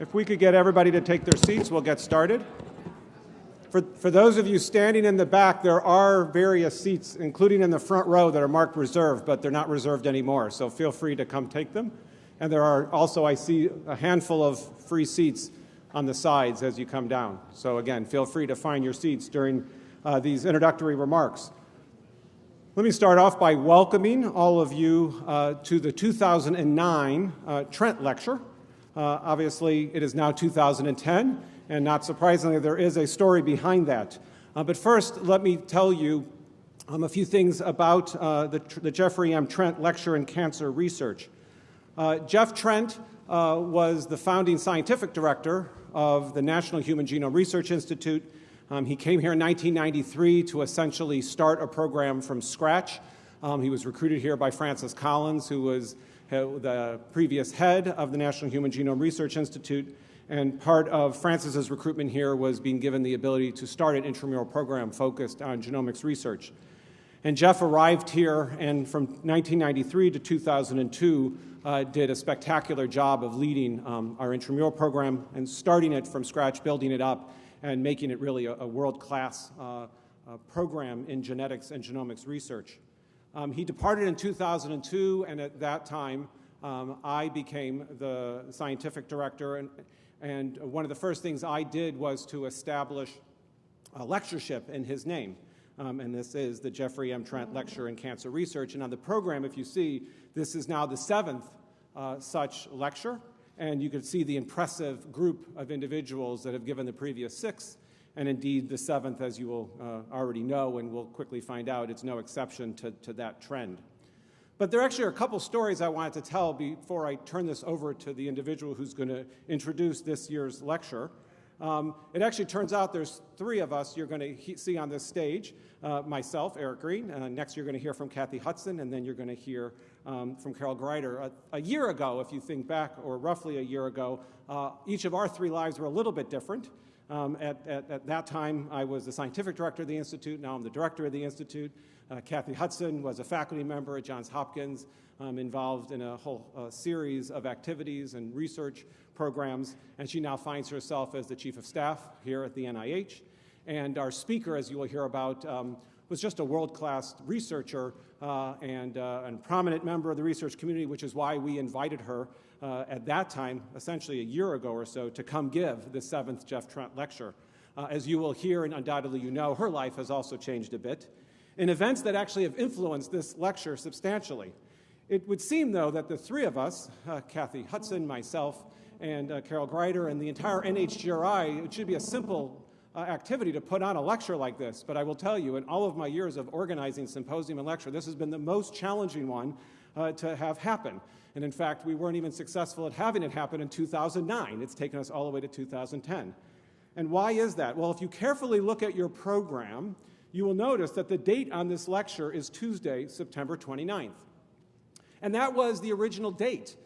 If we could get everybody to take their seats, we'll get started. For, for those of you standing in the back, there are various seats, including in the front row, that are marked reserved, but they're not reserved anymore, so feel free to come take them. And there are also, I see, a handful of free seats on the sides as you come down. So again, feel free to find your seats during uh, these introductory remarks. Let me start off by welcoming all of you uh, to the 2009 uh, Trent Lecture. Uh, obviously, it is now 2010, and not surprisingly, there is a story behind that. Uh, but first, let me tell you um, a few things about uh, the, the, Jeffrey M. Trent Lecture in Cancer Research. Uh, Jeff Trent uh, was the founding scientific director of the National Human Genome Research Institute. Um, he came here in 1993 to essentially start a program from scratch. Um, he was recruited here by Francis Collins, who was the previous head of the National Human Genome Research Institute, and part of Francis's recruitment here was being given the ability to start an intramural program focused on genomics research. And Jeff arrived here and from 1993 to 2002 uh, did a spectacular job of leading um, our intramural program and starting it from scratch, building it up, and making it really a, a world-class uh, uh, program in genetics and genomics research. Um, he departed in 2002, and at that time, um, I became the scientific director, and, and one of the first things I did was to establish a lectureship in his name. Um, and this is the Jeffrey M. Trent Lecture in Cancer Research. And on the program, if you see, this is now the seventh uh, such lecture. And you can see the impressive group of individuals that have given the previous six and indeed, the seventh, as you will uh, already know and we'll quickly find out, it's no exception to, to that trend. But there actually are a couple stories I wanted to tell before I turn this over to the individual who's going to introduce this year's lecture. Um, it actually turns out there's three of us you're going to see on this stage. Uh, myself, Eric Green. Uh, next, you're going to hear from Kathy Hudson, and then you're going to hear um, from Carol Greider. A, a, year ago, if you think back, or roughly a year ago, uh, each of our three lives were a little bit different. Um, at, at, at, that time, I was the scientific director of the Institute. Now I'm the director of the Institute. Uh, Kathy Hudson was a faculty member at Johns Hopkins, um, involved in a whole uh, series of activities and research programs, and she now finds herself as the chief of staff here at the NIH. And our speaker, as you will hear about, um, was just a world-class researcher uh, and uh, a prominent member of the research community, which is why we invited her uh, at that time, essentially a year ago or so, to come give the seventh Jeff Trent lecture. Uh, as you will hear, and undoubtedly you know, her life has also changed a bit in events that actually have influenced this lecture substantially. It would seem, though, that the three of us, uh, Kathy Hudson, myself, and uh, Carol Greider, and the entire NHGRI, it should be a simple uh, activity to put on a lecture like this, but I will tell you, in all of my years of organizing symposium and lecture, this has been the most challenging one uh, to have happen. And in fact, we weren't even successful at having it happen in 2009. It's taken us all the way to 2010. And why is that? Well, if you carefully look at your program, you will notice that the date on this lecture is Tuesday, September 29th. And that was the original date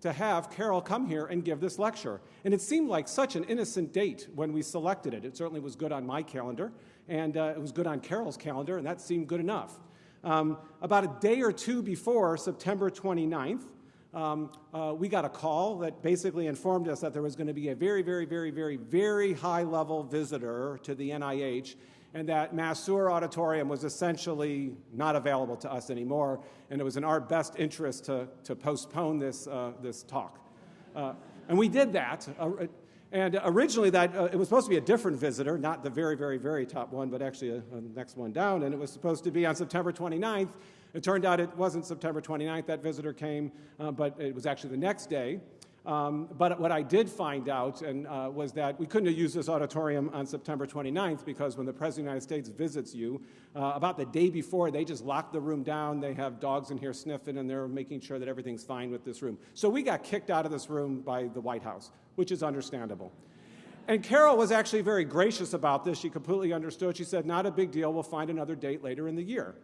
to have Carol come here and give this lecture. And it seemed like such an innocent date when we selected it. It certainly was good on my calendar, and uh, it was good on Carol's calendar, and that seemed good enough. Um, about a day or two before September 29th, um, uh, we got a call that basically informed us that there was going to be a very, very, very, very, very high level visitor to the NIH and that Masur Auditorium was essentially not available to us anymore, and it was in our best interest to, to postpone this, uh, this talk. Uh, and we did that. Uh, and originally, that uh, it was supposed to be a different visitor, not the very, very, very top one, but actually a, a next one down, and it was supposed to be on September 29th, it turned out it wasn't September 29th that visitor came, uh, but it was actually the next day. Um, but what I did find out and, uh, was that we couldn't have used this auditorium on September 29th because when the President of the United States visits you, uh, about the day before, they just lock the room down. They have dogs in here sniffing, and they're making sure that everything's fine with this room. So we got kicked out of this room by the White House, which is understandable. And Carol was actually very gracious about this. She completely understood. She said, not a big deal. We'll find another date later in the year.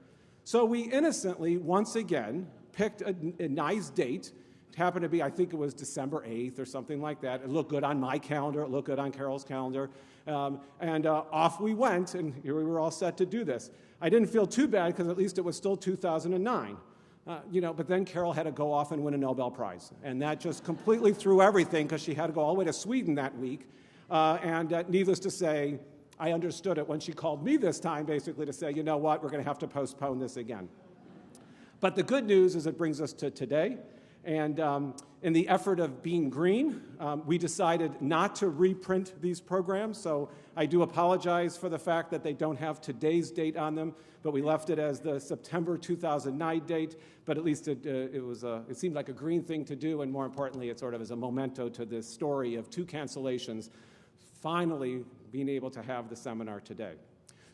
So we innocently, once again, picked a, a nice date. It happened to be, I think it was December 8th or something like that. It looked good on my calendar. It looked good on Carol's calendar. Um, and uh, off we went, and here we were all set to do this. I didn't feel too bad because at least it was still 2009. Uh, you know, but then Carol had to go off and win a Nobel Prize. And that just completely threw everything because she had to go all the way to Sweden that week. Uh, and uh, needless to say, I understood it when she called me this time, basically to say, you know what, we're going to have to postpone this again. But the good news is it brings us to today. And um, in the effort of being green, um, we decided not to reprint these programs. So I do apologize for the fact that they don't have today's date on them, but we left it as the September 2009 date. But at least it, uh, it, was a, it seemed like a green thing to do, and more importantly, it sort of is a memento to this story of two cancellations finally being able to have the seminar today.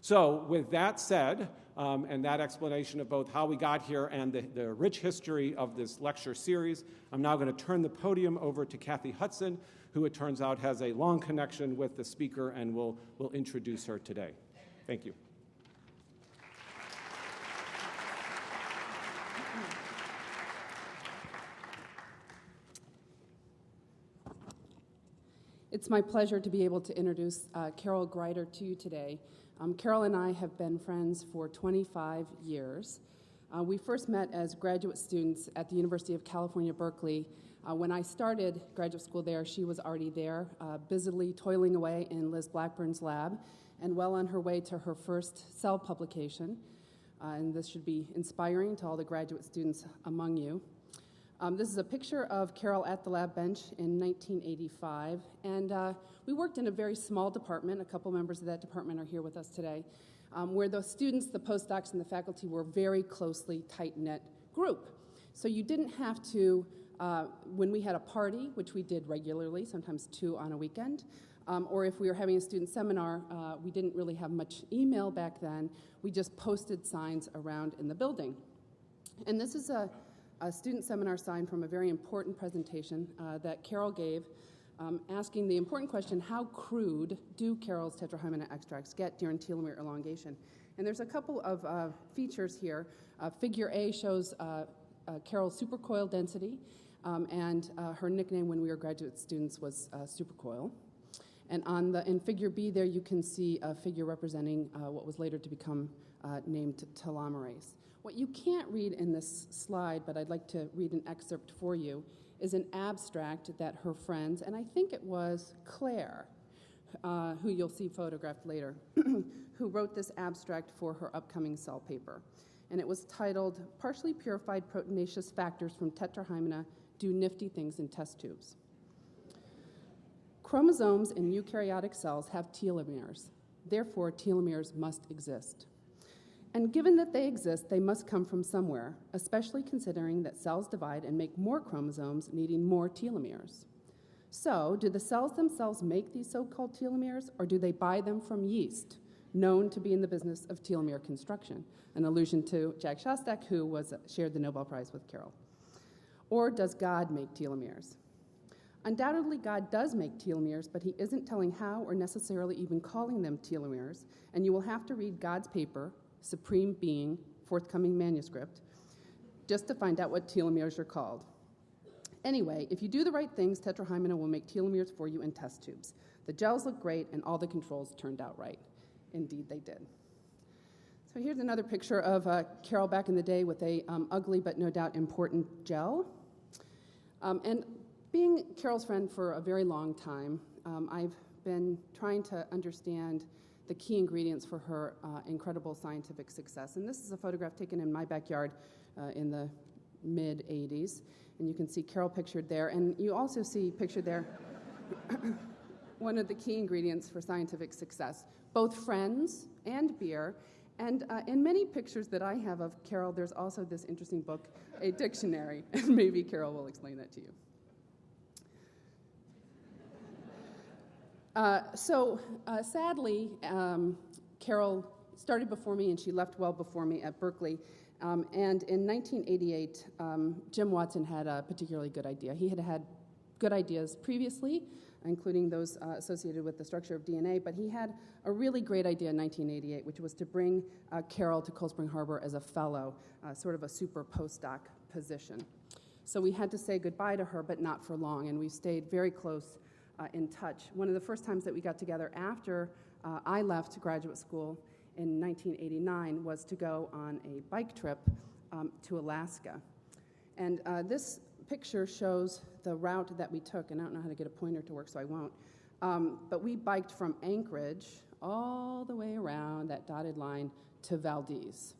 So with that said, um, and that explanation of both how we got here and the, the rich history of this lecture series, I'm now going to turn the podium over to Kathy Hudson, who it turns out has a long connection with the speaker and will, will introduce her today. Thank you. It's my pleasure to be able to introduce uh, Carol Greider to you today. Um, Carol and I have been friends for 25 years. Uh, we first met as graduate students at the University of California, Berkeley. Uh, when I started graduate school there, she was already there, uh, busily toiling away in Liz Blackburn's lab and well on her way to her first cell publication. Uh, and this should be inspiring to all the graduate students among you. Um, this is a picture of Carol at the lab bench in 1985, and uh, we worked in a very small department. A couple members of that department are here with us today, um, where the students, the postdocs, and the faculty were very closely tight-knit group. So you didn't have to, uh, when we had a party, which we did regularly, sometimes two on a weekend, um, or if we were having a student seminar, uh, we didn't really have much email back then. We just posted signs around in the building. And this is a a student seminar sign from a very important presentation uh, that Carol gave, um, asking the important question, how crude do Carol's tetrahymena extracts get during telomere elongation? And there's a couple of uh, features here. Uh, figure A shows uh, uh, Carol's supercoil density, um, and uh, her nickname when we were graduate students was supercoil. And on the in figure B there, you can see a figure representing what was later to become named telomerase. What you can't read in this slide, but I'd like to read an excerpt for you, is an abstract that her friends, and I think it was Claire, uh, who you'll see photographed later, who wrote this abstract for her upcoming cell paper. And it was titled, Partially Purified Proteinaceous Factors from Tetrahymena Do Nifty Things in Test Tubes. Chromosomes in eukaryotic cells have telomeres. Therefore, telomeres must exist. And given that they exist, they must come from somewhere, especially considering that cells divide and make more chromosomes, needing more telomeres. So, do the cells themselves make these so called telomeres, or do they buy them from yeast, known to be in the business of telomere construction? An allusion to Jack Szostak, who was, shared the Nobel Prize with Carol. Or does God make telomeres? Undoubtedly, God does make telomeres, but He isn't telling how or necessarily even calling them telomeres, and you will have to read God's paper, Supreme Being, forthcoming manuscript, just to find out what telomeres are called. Anyway, if you do the right things, Tetrahymena will make telomeres for you in test tubes. The gels look great, and all the controls turned out right. Indeed, they did. So here's another picture of uh, Carol back in the day with a um, ugly but no doubt important gel. Um, and being Carol's friend for a very long time, um, I've been trying to understand the key ingredients for her uh, incredible scientific success. And this is a photograph taken in my backyard uh, in the mid 80s. And you can see Carol pictured there. And you also see pictured there one of the key ingredients for scientific success both friends and beer. And uh, in many pictures that I have of Carol, there's also this interesting book, a dictionary. And maybe Carol will explain that to you. Uh, so uh, sadly, um, Carol started before me and she left well before me at Berkeley. Um, and in 1988, um, Jim Watson had a particularly good idea. He had had good ideas previously, including those uh, associated with the structure of DNA, but he had a really great idea in 1988, which was to bring uh, Carol to Cold Spring Harbor as a fellow, uh, sort of a super postdoc position. So we had to say goodbye to her, but not for long, and we stayed very close uh, in touch. One of the first times that we got together after uh, I left graduate school in 1989 was to go on a bike trip um, to Alaska. And uh, this picture shows the route that we took, and I don't know how to get a pointer to work, so I won't. Um, but we biked from Anchorage all the way around that dotted line to Valdez.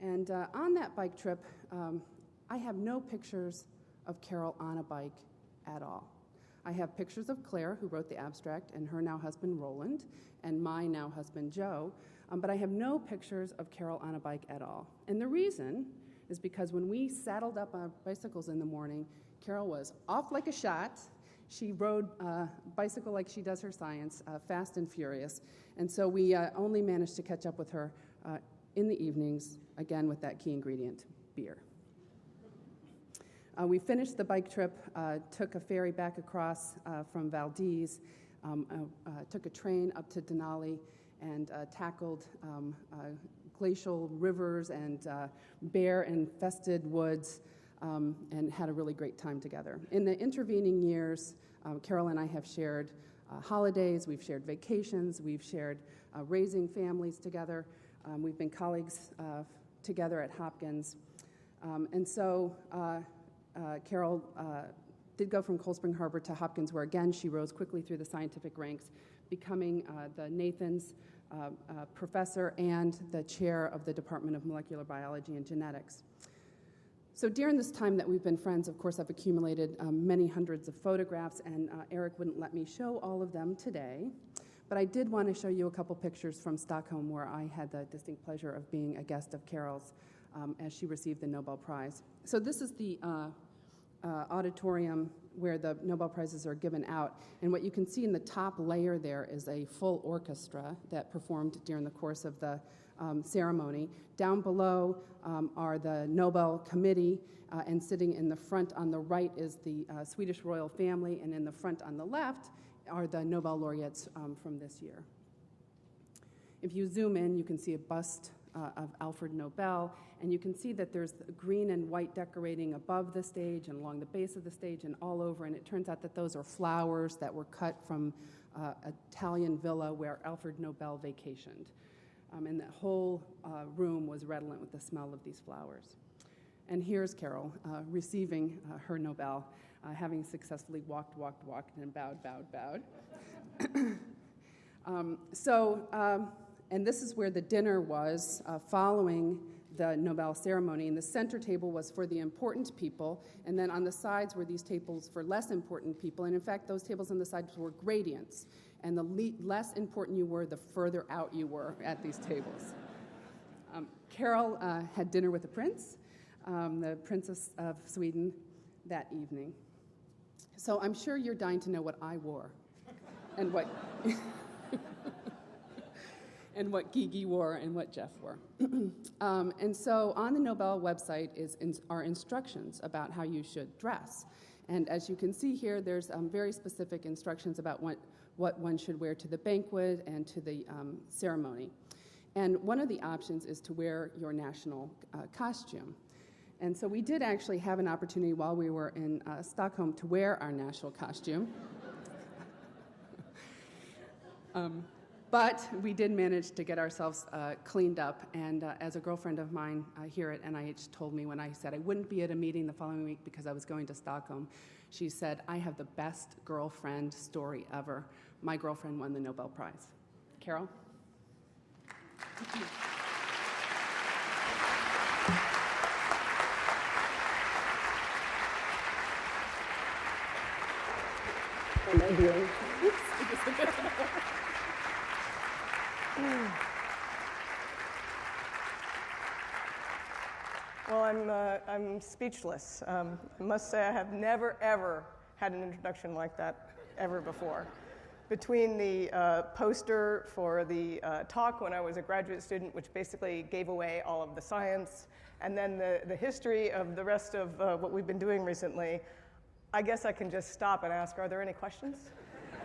And uh, on that bike trip, um, I have no pictures of Carol on a bike at all. I have pictures of Claire, who wrote the abstract, and her now husband Roland, and my now husband Joe, um, but I have no pictures of Carol on a bike at all. And the reason is because when we saddled up our bicycles in the morning, Carol was off like a shot. She rode uh, bicycle like she does her science, uh, fast and furious. And so we uh, only managed to catch up with her uh, in the evenings, again with that key ingredient beer. Uh, we finished the bike trip, uh, took a ferry back across uh, from Valdez, um, uh, uh, took a train up to Denali, and uh, tackled um, glacial rivers and bear infested woods, um, and had a really great time together. In the intervening years, Carol and I have shared holidays, we've shared vacations, we've shared raising families together. Um, we've been colleagues together at Hopkins. Um, and so Carol uh, did go from Cold Spring Harbor to Hopkins, where again she rose quickly through the scientific ranks, becoming uh, the Nathans professor and the chair of the Department of Molecular Biology and Genetics. So during this time that we've been friends, of course, I've accumulated um, many hundreds of photographs, and uh, Eric wouldn't let me show all of them today. But I did want to show you a couple pictures from Stockholm where I had the distinct pleasure of being a guest of Carol's um, as she received the Nobel Prize. So this is the uh, uh, auditorium where the Nobel Prizes are given out. And what you can see in the top layer there is a full orchestra that performed during the course of the um, ceremony. Down below um, are the Nobel Committee, uh, and sitting in the front on the right is the uh, Swedish royal family, and in the front on the left are the Nobel laureates um, from this year. If you zoom in, you can see a bust uh, of Alfred Nobel, and you can see that there's green and white decorating above the stage and along the base of the stage and all over, and it turns out that those are flowers that were cut from uh, Italian villa where Alfred Nobel vacationed. Um, and the whole uh, room was redolent with the smell of these flowers. And here's Carol uh, receiving uh, her Nobel, uh, having successfully walked, walked, walked, and bowed, bowed, bowed. um, so, um, and this is where the dinner was uh, following the Nobel ceremony. And the center table was for the important people, and then on the sides were these tables for less important people. And in fact, those tables on the sides were gradients. And the le- less important you were, the further out you were at these tables. Um, Carol uh, had dinner with the prince, um, the Princess of Sweden, that evening. So I'm sure you're dying to know what I wore and what. and what Gigi wore and what Jeff wore. um, and so on the Nobel website is in, are instructions about how you should dress. And as you can see here, there's um, very specific instructions about what, what one should wear to the banquet and to the um, ceremony. And one of the options is to wear your national uh, costume. And so we did actually have an opportunity while we were in uh, Stockholm to wear our national costume. um, but we did manage to get ourselves uh, cleaned up. And uh, as a girlfriend of mine uh, here at NIH told me when I said I wouldn't be at a meeting the following week because I was going to Stockholm, she said, I have the best girlfriend story ever. My girlfriend won the Nobel Prize. Carol? What am I doing? Well, I'm, uh, I'm speechless. Um, I must say, I have never, ever had an introduction like that ever before. Between the uh, poster for the uh, talk when I was a graduate student, which basically gave away all of the science, and then the, the history of the rest of uh, what we've been doing recently, I guess I can just stop and ask are there any questions?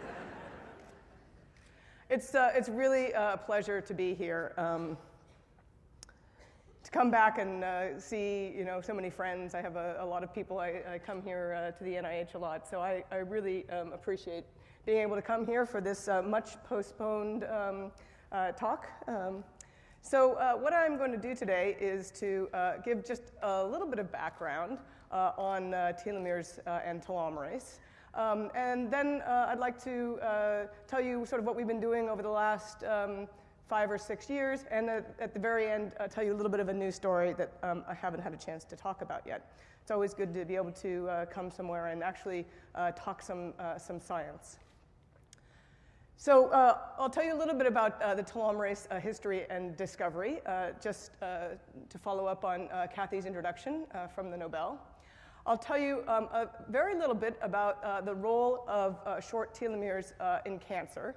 it's, uh, it's really a pleasure to be here. Um, to come back and uh, see you know so many friends. I have a, a lot of people. I, I come here uh, to the NIH a lot, so I, I really um, appreciate being able to come here for this uh, much postponed um, uh, talk. Um, So, uh, what I'm going to do today is to uh, give just a little bit of background on telomeres and telomerase. Um, and then I'd like to tell you sort of what we've been doing over the last um, five or six years, and at, at the very end, I'll tell you a little bit of a new story that um, I haven't had a chance to talk about yet. It's always good to be able to come somewhere and actually talk some, some science. So uh, I'll tell you a little bit about uh, the telomerase uh, history and discovery, uh, just uh, to follow up on uh, Kathy's introduction from the Nobel. I'll tell you um, a very little bit about the role of short telomeres in cancer.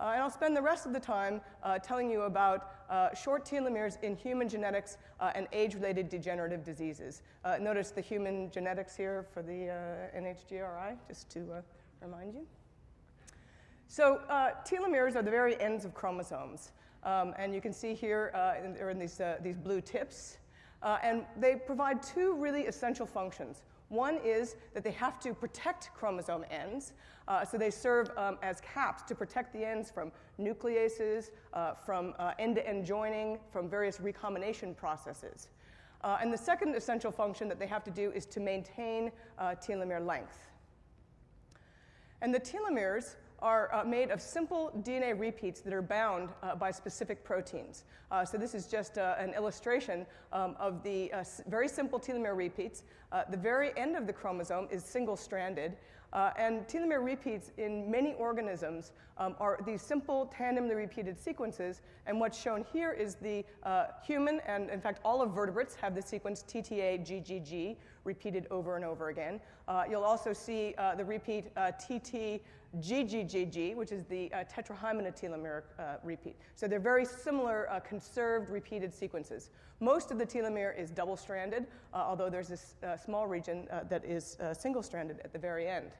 And I'll spend the rest of the time telling you about short telomeres in human genetics and age-related degenerative diseases. notice the human genetics here for the NHGRI, just to remind you. So uh, telomeres are the very ends of chromosomes. Um, and you can see here, uh, they're in these, uh, these blue tips. Uh, and they provide two really essential functions. One is that they have to protect chromosome ends. Uh, so they serve um, as caps to protect the ends from nucleases, uh, from end-to-end joining, from various recombination processes. and the second essential function that they have to do is to maintain telomere length. And the telomeres are uh, made of simple DNA repeats that are bound uh, by specific proteins. Uh, so this is just uh, an illustration um, of the uh, very simple telomere repeats. Uh, the very end of the chromosome is single-stranded, Uh, and telomere repeats in many organisms um, are these simple tandemly repeated sequences. And what's shown here is the uh, human, and in fact all of vertebrates have the sequence TTA GGG repeated over and over again. Uh, you'll also see the repeat TT GGGG, which is the uh, tetrahymena telomeric uh, repeat. So they're very similar uh, conserved repeated sequences. Most of the telomere is double-stranded, uh, although there's this uh, small region uh, that is single-stranded at the very end.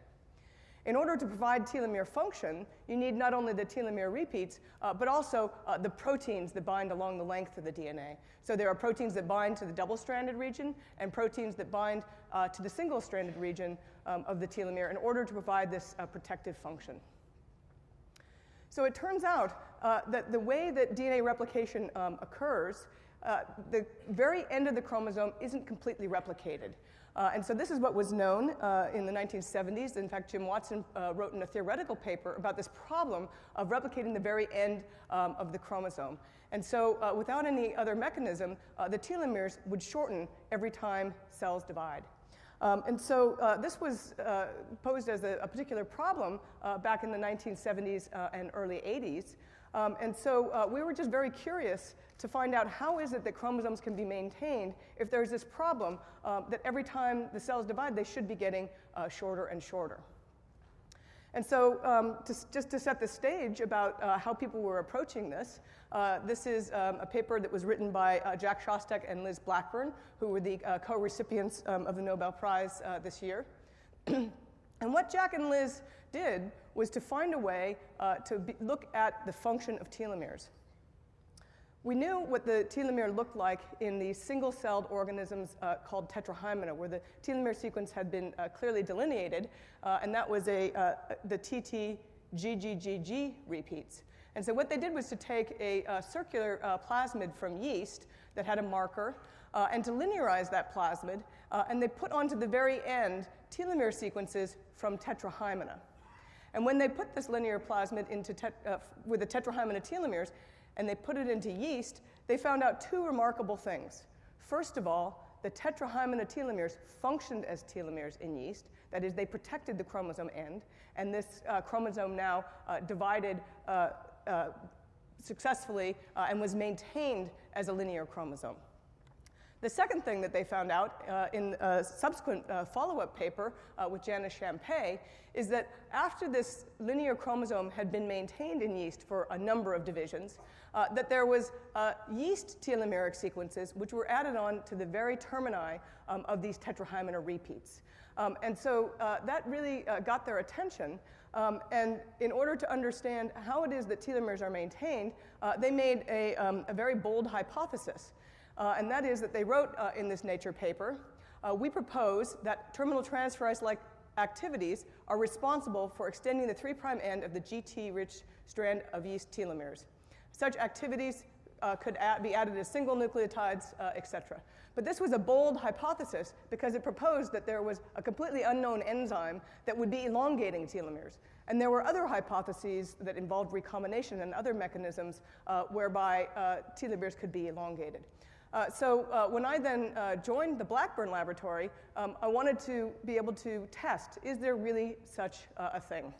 In order to provide telomere function, you need not only the telomere repeats, uh, but also uh, the proteins that bind along the length of the DNA. So there are proteins that bind to the double-stranded region and proteins that bind uh, to the single-stranded region um, of the telomere in order to provide this uh, protective function. So it turns out uh, that the way that DNA replication um, occurs, uh, the very end of the chromosome isn't completely replicated. Uh, and so this is what was known uh, in the 1970s. In fact, Jim Watson uh, wrote in a theoretical paper about this problem of replicating the very end um, of the chromosome. And so uh, without any other mechanism, the telomeres would shorten every time cells divide. Um, and so uh, this was uh, posed as a, a particular problem uh, back in the 1970s uh, and early 80s. Um, and so uh, we were just very curious to find out how is it that chromosomes can be maintained if there's this problem um, that every time the cells divide, they should be getting uh, shorter and shorter. And so, um, to, just to set the stage about uh, how people were approaching this, uh, this is um, a paper that was written by uh, Jack Szostak and Liz Blackburn, who were the uh, co recipients um, of the Nobel Prize uh, this year. and what Jack and Liz did was to find a way uh, to be, look at the function of telomeres. We knew what the telomere looked like in the single celled organisms uh, called tetrahymena, where the telomere sequence had been uh, clearly delineated, uh, and that was a, uh, the TT-GGGG repeats. And so, what they did was to take a uh, circular uh, plasmid from yeast that had a marker and to linearize that plasmid, and they put onto the very end telomere sequences from tetrahymena. And when they put this linear plasmid into with the tetrahymena telomeres, and they put it into yeast, they found out two remarkable things. First of all, the tetrahymena telomeres functioned as telomeres in yeast. That is, they protected the chromosome end, and this uh, chromosome now uh, divided uh, uh successfully uh, and was maintained as a linear chromosome. The second thing that they found out uh, in a subsequent uh, follow up paper uh, with Janis Shampay is that after this linear chromosome had been maintained in yeast for a number of divisions, uh, that there was uh, yeast telomeric sequences which were added on to the very termini um, of these tetrahymena repeats. Um, and so uh, that really got their attention. Um, and in order to understand how it is that telomeres are maintained, they made a, um, a very bold hypothesis uh, and that is that they wrote uh, in this Nature paper, uh, we propose that terminal transferase-like activities are responsible for extending the 3' end of the GT-rich strand of yeast telomeres. Such activities uh, could add, be added as single nucleotides, uh, et cetera. But this was a bold hypothesis because it proposed that there was a completely unknown enzyme that would be elongating telomeres. And there were other hypotheses that involved recombination and other mechanisms uh, whereby uh, telomeres could be elongated. Uh, so uh, when I then uh, joined the Blackburn laboratory, um, I wanted to be able to test, is there really such uh, a thing?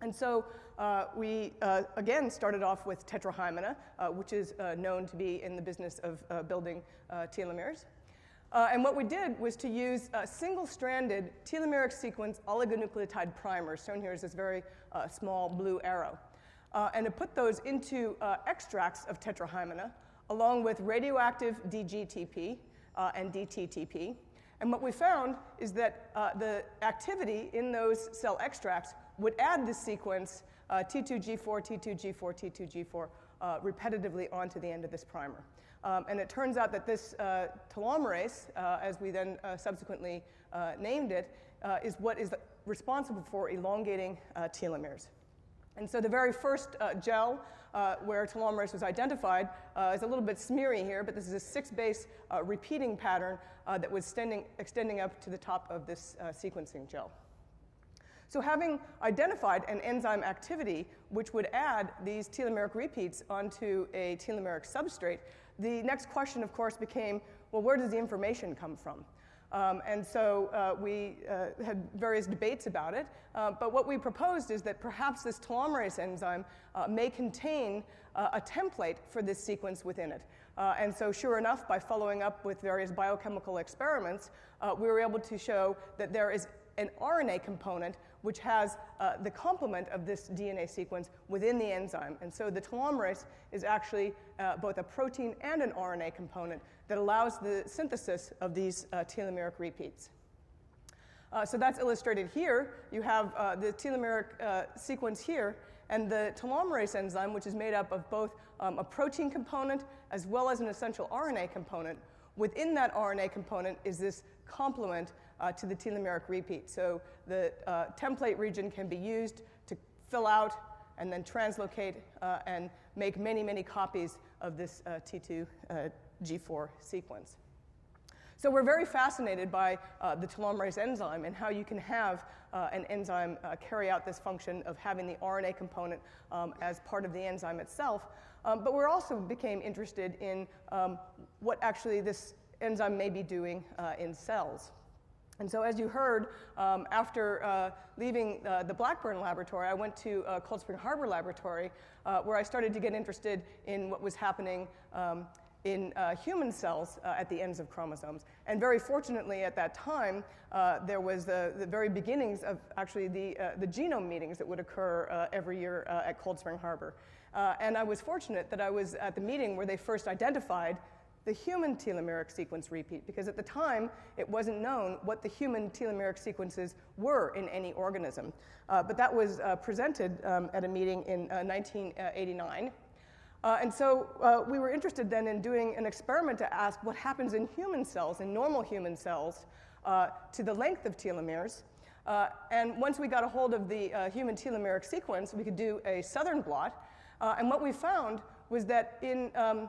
And so uh, we, uh, again, started off with tetrahymena, which is known to be in the business of building telomeres. and what we did was to use single-stranded telomeric sequence oligonucleotide primers, shown here is this very small blue arrow, and to put those into extracts of tetrahymena, along with radioactive DGTP uh, and DTTP. And what we found is that uh, the activity in those cell extracts would add this sequence uh, T2G4, T2G4, T2G4 uh, repetitively onto the end of this primer. Um, and it turns out that this uh, telomerase, uh, as we then subsequently named it, is what is responsible for elongating telomeres. And so the very first uh, gel uh, where telomerase was identified uh, is a little bit smeary here, but this is a six base uh, repeating pattern uh, that was extending, extending up to the top of this uh, sequencing gel. So, having identified an enzyme activity which would add these telomeric repeats onto a telomeric substrate, the next question, of course, became well, where does the information come from? Um, and so uh, we uh, had various debates about it. Uh, but what we proposed is that perhaps this telomerase enzyme uh, may contain uh, a template for this sequence within it. Uh, and so, sure enough, by following up with various biochemical experiments, we were able to show that there is an RNA component which has uh, the complement of this DNA sequence within the enzyme. And so the telomerase is actually uh, both a protein and an RNA component that allows the synthesis of these uh, telomeric repeats. Uh, so that's illustrated here. You have uh, the telomeric uh, sequence here, and the telomerase enzyme, which is made up of both um, a protein component as well as an essential RNA component. Within that RNA component is this complement uh, to the telomeric repeat. So the uh, template region can be used to fill out and then translocate uh, and make many, many copies of this uh, T2G4 uh, sequence. So we're very fascinated by uh, the telomerase enzyme and how you can have uh, an enzyme uh, carry out this function of having the RNA component um, as part of the enzyme itself. Um, but we're also became interested in um, what actually this enzyme may be doing in cells. And so, as you heard, um, after uh, leaving uh, the Blackburn laboratory, I went to uh, Cold Spring Harbor Laboratory, uh, where I started to get interested in what was happening um, in uh, human cells uh, at the ends of chromosomes. And very fortunately, at that time, there was the, the, very beginnings of actually the, the genome meetings that would occur every year at Cold Spring Harbor. and I was fortunate that I was at the meeting where they first identified the human telomeric sequence repeat, because at the time it wasn't known what the human telomeric sequences were in any organism. Uh, but that was uh, presented um, at a meeting in uh, 1989. Uh, and so uh, we were interested then in doing an experiment to ask what happens in human cells, in normal human cells, uh, to the length of telomeres. and once we got a hold of the human telomeric sequence, we could do a southern blot. and what we found was that in um,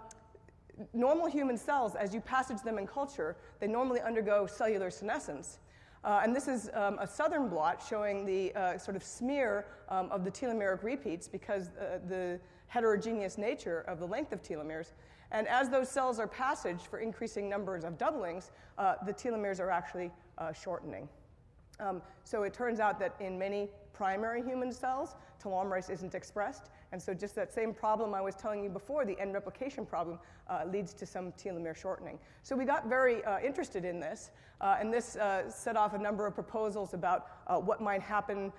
normal human cells, as you passage them in culture, they normally undergo cellular senescence. Uh, and this is um, a southern blot showing the uh, sort of smear um, of the telomeric repeats because uh, the heterogeneous nature of the length of telomeres. And as those cells are passaged for increasing numbers of doublings, uh, the telomeres are actually uh, shortening. Um, so it turns out that in many primary human cells, telomerase isn't expressed. And so just that same problem I was telling you before, the end replication problem, uh, leads to some telomere shortening. So we got very uh, interested in this, uh, and this uh, set off a number of proposals about uh, what might happen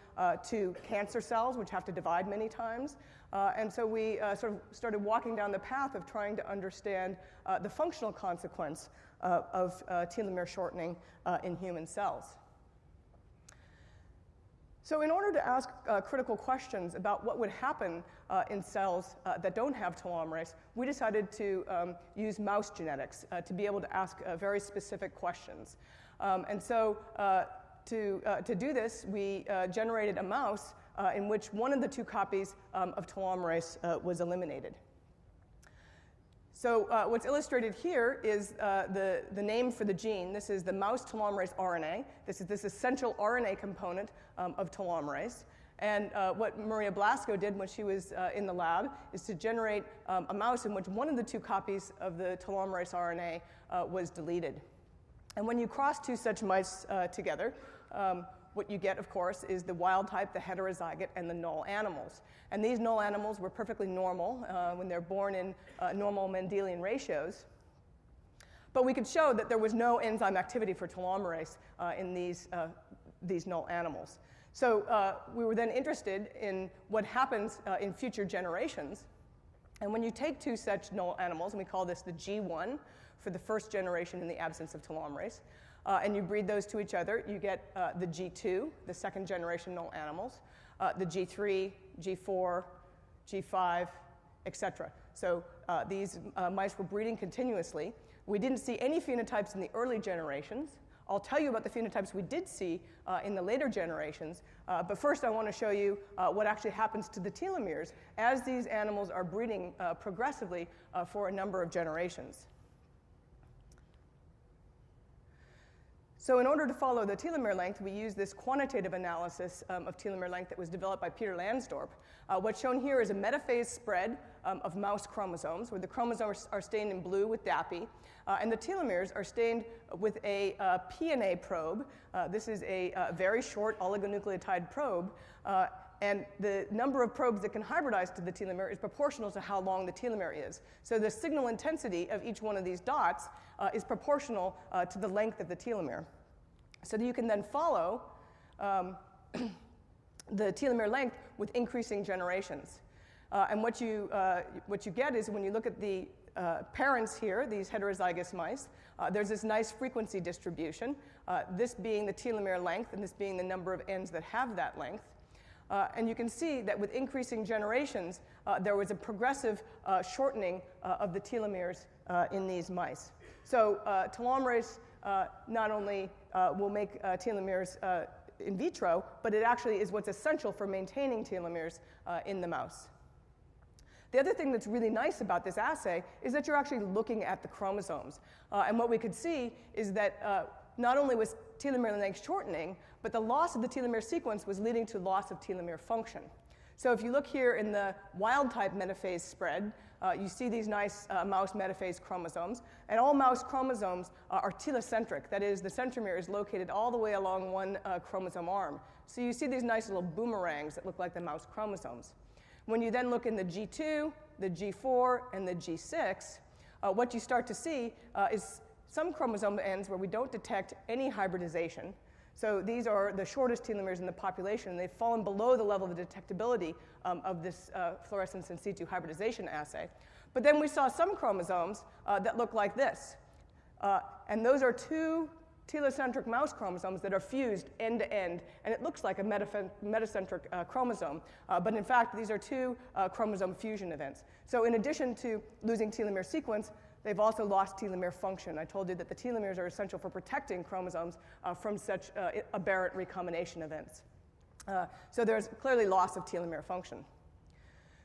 to cancer cells, which have to divide many times. and so we sort of started walking down the path of trying to understand the functional consequence of telomere shortening in human cells. So, in order to ask uh, critical questions about what would happen uh, in cells uh, that don't have telomerase, we decided to um, use mouse genetics uh, to be able to ask uh, very specific questions. Um, and so, uh, to, to do this, we generated a mouse in which one of the two copies um, of telomerase was eliminated. So uh, what's illustrated here is uh, the, the name for the gene. This is the mouse telomerase RNA. This is this essential RNA component um, of telomerase. And uh, what Maria Blasco did when she was uh, in the lab is to generate um, a mouse in which one of the two copies of the telomerase RNA uh, was deleted. And when you cross two such mice uh, together, um, what you get, of course, is the wild type, the heterozygote, and the null animals. And these null animals were perfectly normal uh, when they're born in uh, normal Mendelian ratios. But we could show that there was no enzyme activity for telomerase uh, in these, uh, these null animals. So uh, we were then interested in what happens uh, in future generations. And when you take two such null animals, and we call this the G1 for the first generation in the absence of telomerase, uh, and you breed those to each other, you get uh, the G2, the second generation null animals, uh, the G3, G4, G5, etc. So uh, these uh, mice were breeding continuously. We didn't see any phenotypes in the early generations. I'll tell you about the phenotypes we did see uh, in the later generations, but first I want to show you what actually happens to the telomeres as these animals are breeding progressively for a number of generations. So in order to follow the telomere length, we use this quantitative analysis um, of telomere length that was developed by Peter Lansdorp. Uh, what's shown here is a metaphase spread um, of mouse chromosomes, where the chromosomes are stained in blue with DAPI, uh, and the telomeres are stained with a uh, PNA probe. Uh, this is a uh, very short oligonucleotide probe, uh, and the number of probes that can hybridize to the telomere is proportional to how long the telomere is. So the signal intensity of each one of these dots uh, is proportional uh, to the length of the telomere. So that you can then follow um, the telomere length with increasing generations. Uh, and what you, uh, what you get is when you look at the uh, parents here, these heterozygous mice, uh, there's this nice frequency distribution, this being the telomere length and this being the number of ends that have that length. Uh, and you can see that with increasing generations, uh, there was a progressive uh, shortening uh, of the telomeres uh, in these mice. So uh, telomerase not only will make telomeres in vitro, but it actually is what's essential for maintaining telomeres in the mouse. The other thing that's really nice about this assay is that you're actually looking at the chromosomes. and what we could see is that not only was telomere length shortening, but the loss of the telomere sequence was leading to loss of telomere function. So if you look here in the wild type metaphase spread, uh, you see these nice uh, mouse metaphase chromosomes. And all mouse chromosomes uh, are telocentric. That is, the centromere is located all the way along one uh, chromosome arm. So you see these nice little boomerangs that look like the mouse chromosomes. When you then look in the G2, the G4, and the G6, uh, what you start to see uh, is some chromosome ends where we don't detect any hybridization. So these are the shortest telomeres in the population, and they've fallen below the level of detectability um, of this uh, fluorescence in situ hybridization assay. But then we saw some chromosomes uh, that look like this. Uh, and those are two telocentric mouse chromosomes that are fused end to end, and it looks like a metacentric uh, chromosome. Uh, but in fact, these are two uh, chromosome fusion events. So in addition to losing telomere sequence, They've also lost telomere function. I told you that the telomeres are essential for protecting chromosomes uh, from such uh, aberrant recombination events. Uh, so there's clearly loss of telomere function.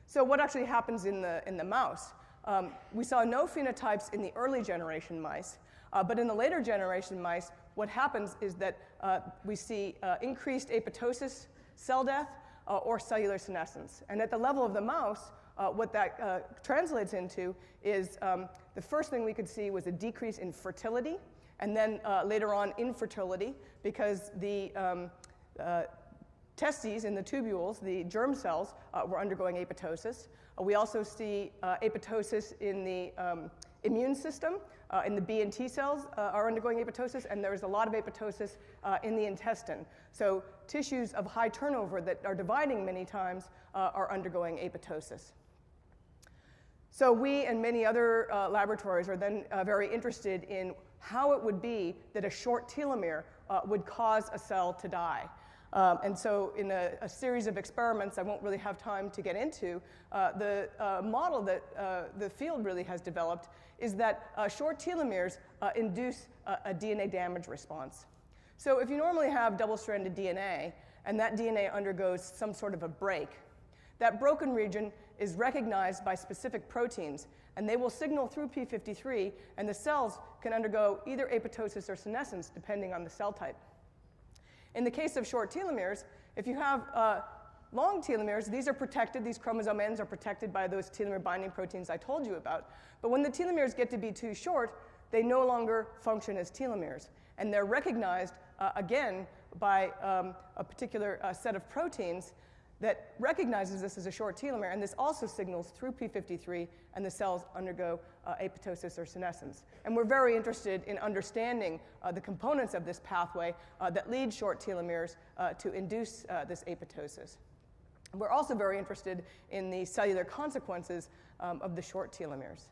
So what actually happens in the, in the mouse? Um, we saw no phenotypes in the early generation mice, uh, but in the later generation mice, what happens is that uh, we see uh, increased apoptosis, cell death, or cellular senescence. And at the level of the mouse, uh, what that uh, translates into is um, the first thing we could see was a decrease in fertility, and then uh, later on infertility, because the um, uh, testes in the tubules, the germ cells, uh, were undergoing apoptosis. Uh, we also see apoptosis in the um, immune system, uh, in the B and T cells uh, are undergoing apoptosis, and there's a lot of apoptosis uh, in the intestine. So tissues of high turnover that are dividing many times are undergoing apoptosis. So we and many other uh, laboratories are then uh, very interested in how it would be that a short telomere uh, would cause a cell to die. Um, and so in a, a, series of experiments I won't really have time to get into, uh, the uh, model that uh, the field really has developed is that short telomeres induce a, a DNA damage response. So if you normally have double-stranded DNA, and that DNA undergoes some sort of a break, That broken region is recognized by specific proteins, and they will signal through p53, and the cells can undergo either apoptosis or senescence depending on the cell type. In the case of short telomeres, if you have uh, long telomeres, these are protected, these chromosome ends are protected by those telomere binding proteins I told you about. But when the telomeres get to be too short, they no longer function as telomeres. And they're recognized uh, again by um, a particular uh, set of proteins that recognizes this as a short telomere, and this also signals through p53, and the cells undergo uh, apoptosis or senescence. And we're very interested in understanding uh, the components of this pathway uh, that lead short telomeres uh, to induce uh, this apoptosis. We're also very interested in the cellular consequences um, of the short telomeres.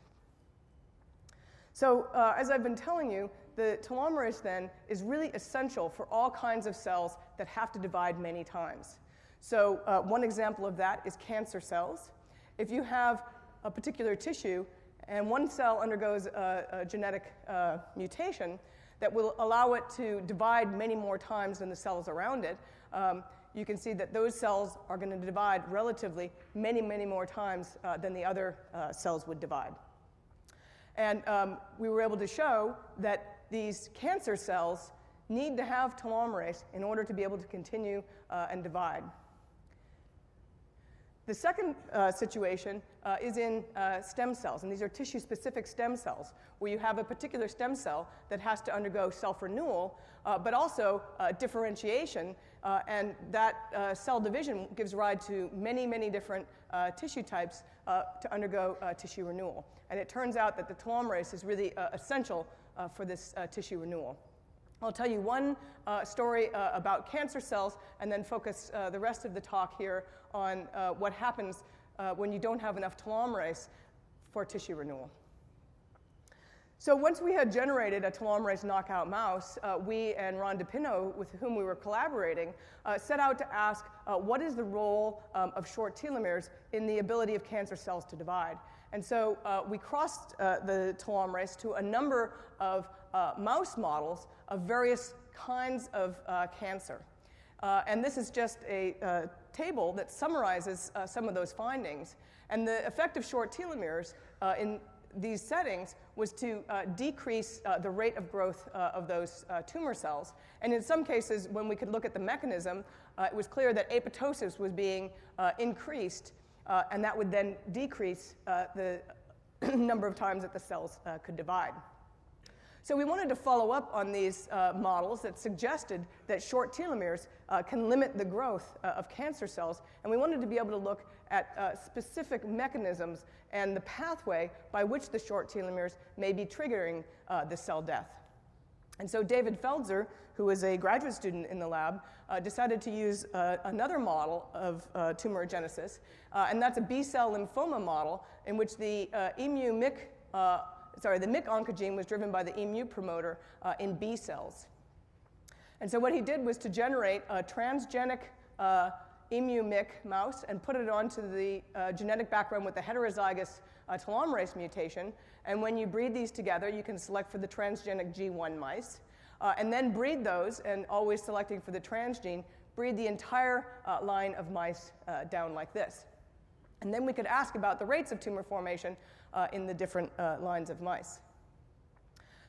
So, uh, as I've been telling you, the telomerase then is really essential for all kinds of cells that have to divide many times. So, uh, one example of that is cancer cells. If you have a particular tissue and one cell undergoes a, a genetic uh, mutation that will allow it to divide many more times than the cells around it, um, you can see that those cells are going to divide relatively many, many more times uh, than the other uh, cells would divide. And um, we were able to show that these cancer cells need to have telomerase in order to be able to continue uh, and divide. The second uh, situation uh, is in uh, stem cells, and these are tissue specific stem cells, where you have a particular stem cell that has to undergo self renewal, uh, but also uh, differentiation, uh, and that cell division gives rise to many, many different tissue types to undergo tissue renewal. And it turns out that the telomerase is really essential for this tissue renewal. I'll tell you one uh, story uh, about cancer cells and then focus uh, the rest of the talk here on uh, what happens uh, when you don't have enough telomerase for tissue renewal. So once we had generated a telomerase knockout mouse, uh, we and Ron DePinto, with whom we were collaborating, set out to ask what is the role um, of short telomeres in the ability of cancer cells to divide. And so we crossed the telomerase to a number of mouse models of various kinds of uh, cancer. Uh, and this is just a uh, table that summarizes uh, some of those findings. And the effect of short telomeres uh, in these settings was to uh, decrease the rate of growth of those tumor cells. And in some cases, when we could look at the mechanism, it was clear that apoptosis was being increased, and that would then decrease the number of times that the cells could divide. So we wanted to follow up on these uh, models that suggested that short telomeres uh, can limit the growth uh, of cancer cells, and we wanted to be able to look at uh, specific mechanisms and the pathway by which the short telomeres may be triggering uh, the cell death. And so David Feldzer, who was a graduate student in the lab, uh, decided to use another model of tumorigenesis, and that's a B-cell lymphoma model in which the emu-MYC sorry, the MYC oncogene was driven by the emu promoter uh, in B cells. And so what he did was to generate a transgenic uh, emu MYC mouse and put it onto the uh, genetic background with the heterozygous uh, telomerase mutation. And when you breed these together, you can select for the transgenic G1 mice. Uh, and then breed those, and always selecting for the transgene, breed the entire uh, line of mice down like this. And then we could ask about the rates of tumor formation uh, in the different uh, lines of mice.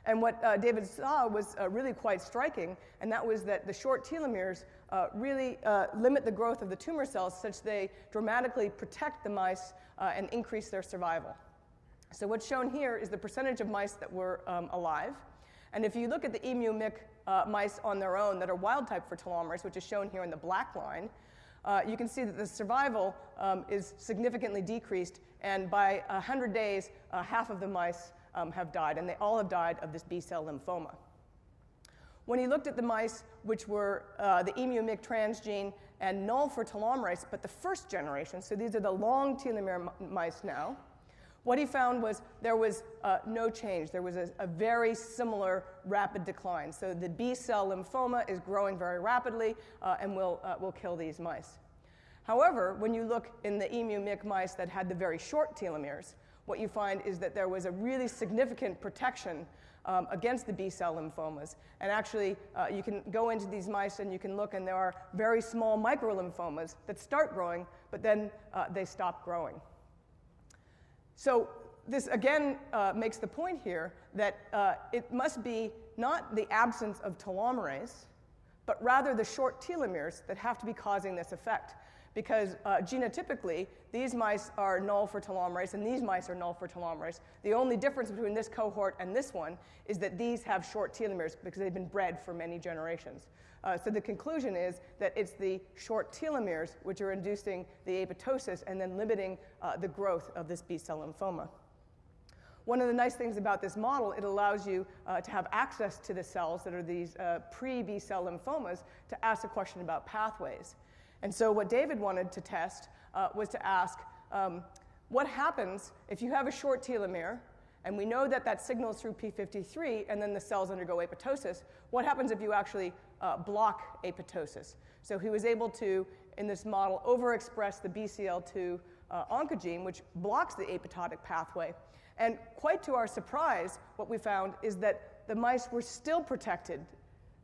And what uh, David saw was uh, really quite striking, and that was that the short telomeres uh, really uh, limit the growth of the tumor cells such they dramatically protect the mice and increase their survival. So what's shown here is the percentage of mice that were um, alive. And if you look at the emu MYC mice on their own that are wild type for telomerase, which is shown here in the black line, uh, you can see that the survival um, is significantly decreased, and by 100 days, uh, half of the mice um, have died, and they all have died of this B cell lymphoma. When he looked at the mice, which were uh, the emu-MYC transgene and null for telomerase, but the first generation, so these are the long telomere mice now, what he found was there was uh, no change. There was a, a, very similar rapid decline. So the B cell lymphoma is growing very rapidly uh, and will, uh, will kill these mice. However, when you look in the emu MYC mice that had the very short telomeres, what you find is that there was a really significant protection um, against the B cell lymphomas. And actually, uh, you can go into these mice and you can look, and there are very small microlymphomas that start growing, but then uh, they stop growing. So this again uh, makes the point here that uh, it must be not the absence of telomerase, but rather the short telomeres that have to be causing this effect. Because uh, genotypically, these mice are null for telomerase and these mice are null for telomerase. The only difference between this cohort and this one is that these have short telomeres because they've been bred for many generations. Uh, so the conclusion is that it's the short telomeres which are inducing the apoptosis and then limiting uh, the growth of this B cell lymphoma. One of the nice things about this model, it allows you uh, to have access to the cells that are these uh, pre-B cell lymphomas to ask a question about pathways. And so what David wanted to test uh, was to ask, um, what happens if you have a short telomere, and we know that that signals through P53, and then the cells undergo apoptosis, what happens if you actually uh, block apoptosis? So he was able to, in this model, overexpress the BCL2 uh, oncogene, which blocks the apoptotic pathway, and quite to our surprise, what we found is that the mice were still protected.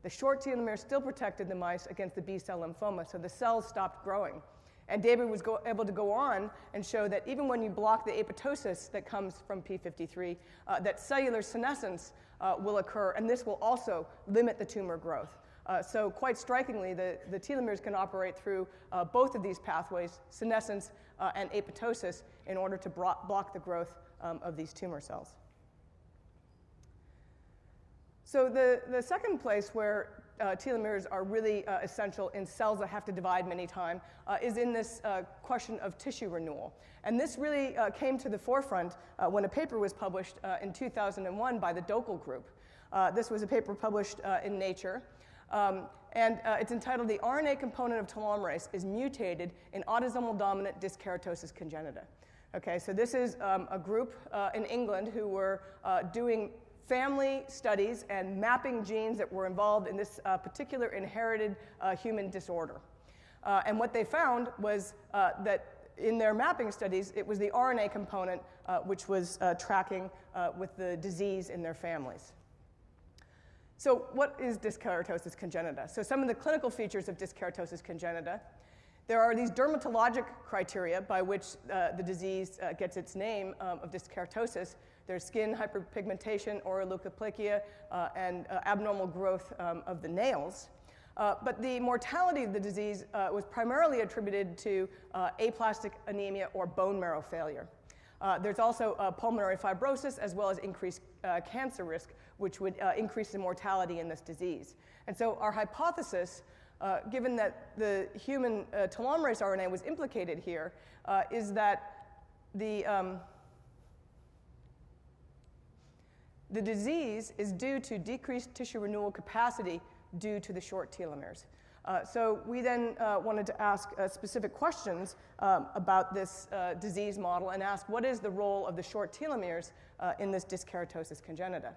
The short telomere still protected the mice against the B cell lymphoma, so the cells stopped growing. And David was go- able to go on and show that even when you block the apoptosis that comes from P53, uh, that cellular senescence uh, will occur, and this will also limit the tumor growth. Uh, so quite strikingly, the, the telomeres can operate through uh, both of these pathways, senescence uh, and apoptosis, in order to bro- block the growth um, of these tumor cells. So the, the second place where uh, telomeres are really uh, essential in cells that have to divide many times uh, is in this uh, question of tissue renewal. And this really uh, came to the forefront uh, when a paper was published in 2001 by the Doeckel Group. this was a paper published in Nature. Um, and it's entitled The RNA Component of Telomerase is Mutated in Autosomal Dominant Dyskeratosis Congenita. Okay, so this is um, a group in England who were doing family studies and mapping genes that were involved in this uh, particular inherited uh, human disorder. Uh, and what they found was uh, that in their mapping studies, it was the RNA component which was tracking with the disease in their families. So, what is dyskeratosis congenita? So, some of the clinical features of dyskeratosis congenita there are these dermatologic criteria by which uh, the disease uh, gets its name um, of dyskeratosis. There's skin hyperpigmentation, auroleucoplakia, uh, and uh, abnormal growth um, of the nails. Uh, but the mortality of the disease uh, was primarily attributed to aplastic anemia or bone marrow failure. there's also pulmonary fibrosis as well as increased cancer risk, which would increase the mortality in this disease. And so our hypothesis uh, given that the human uh, telomerase RNA was implicated here, uh, is that the, um, the disease is due to decreased tissue renewal capacity due to the short telomeres. Uh, so we then uh, wanted to ask uh, specific questions um, about this disease model and ask what is the role of the short telomeres in this dyskeratosis congenita.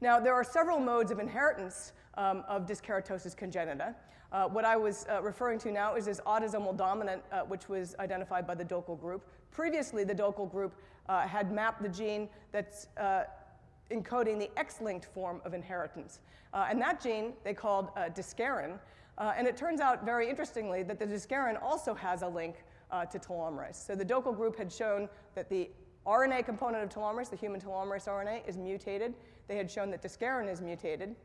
Now, there are several modes of inheritance um, of dyskeratosis congenita. Uh, what I was uh, referring to now is this autosomal dominant, uh, which was identified by the Doeckel group. Previously, the Doeckel group uh, had mapped the gene that's uh, encoding the X-linked form of inheritance. Uh, and that gene they called uh, and it turns out, very interestingly, that the discarin also has a link to telomerase. So the Doeckel group had shown that the RNA component of telomerase, the human telomerase RNA, is mutated. They had shown that discarin is mutated.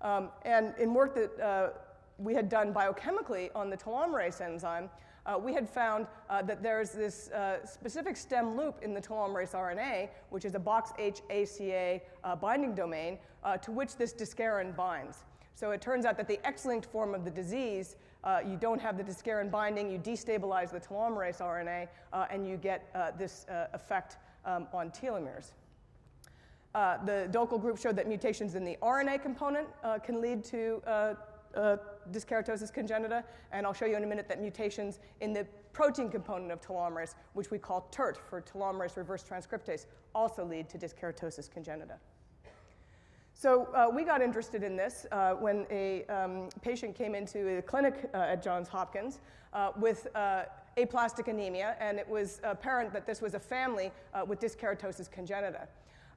Um, and in work that uh, we had done biochemically on the telomerase enzyme, uh, we had found uh, that there's this uh, specific stem loop in the telomerase RNA, which is a box H ACA uh, binding domain, uh, to which this discarin binds. So it turns out that the X-linked form of the disease, you don't have the discarin binding, you destabilize the telomerase RNA, and you get this effect um, on telomeres. Uh, the Doeckel group showed that mutations in the RNA component uh, can lead to uh, uh, dyskeratosis congenita, and I'll show you in a minute that mutations in the protein component of telomerase, which we call TERT for telomerase reverse transcriptase, also lead to dyskeratosis congenita. So uh, we got interested in this uh, when a um, patient came into the clinic uh, at Johns Hopkins uh, with aplastic anemia, and it was apparent that this was a family with dyskeratosis congenita.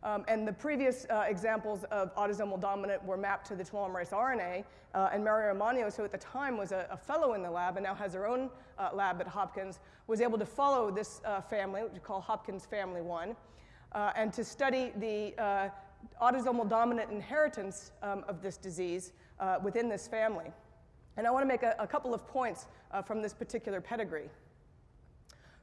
Um, and the previous uh, examples of autosomal dominant were mapped to the telomerase RNA. Uh, and Mario Manios, who at the time was a, a, fellow in the lab and now has her own uh, lab at Hopkins, was able to follow this uh, family, which we call Hopkins Family 1, uh, and to study the uh, autosomal dominant inheritance um, of this disease within this family. And I want to make a, a couple of points from this particular pedigree.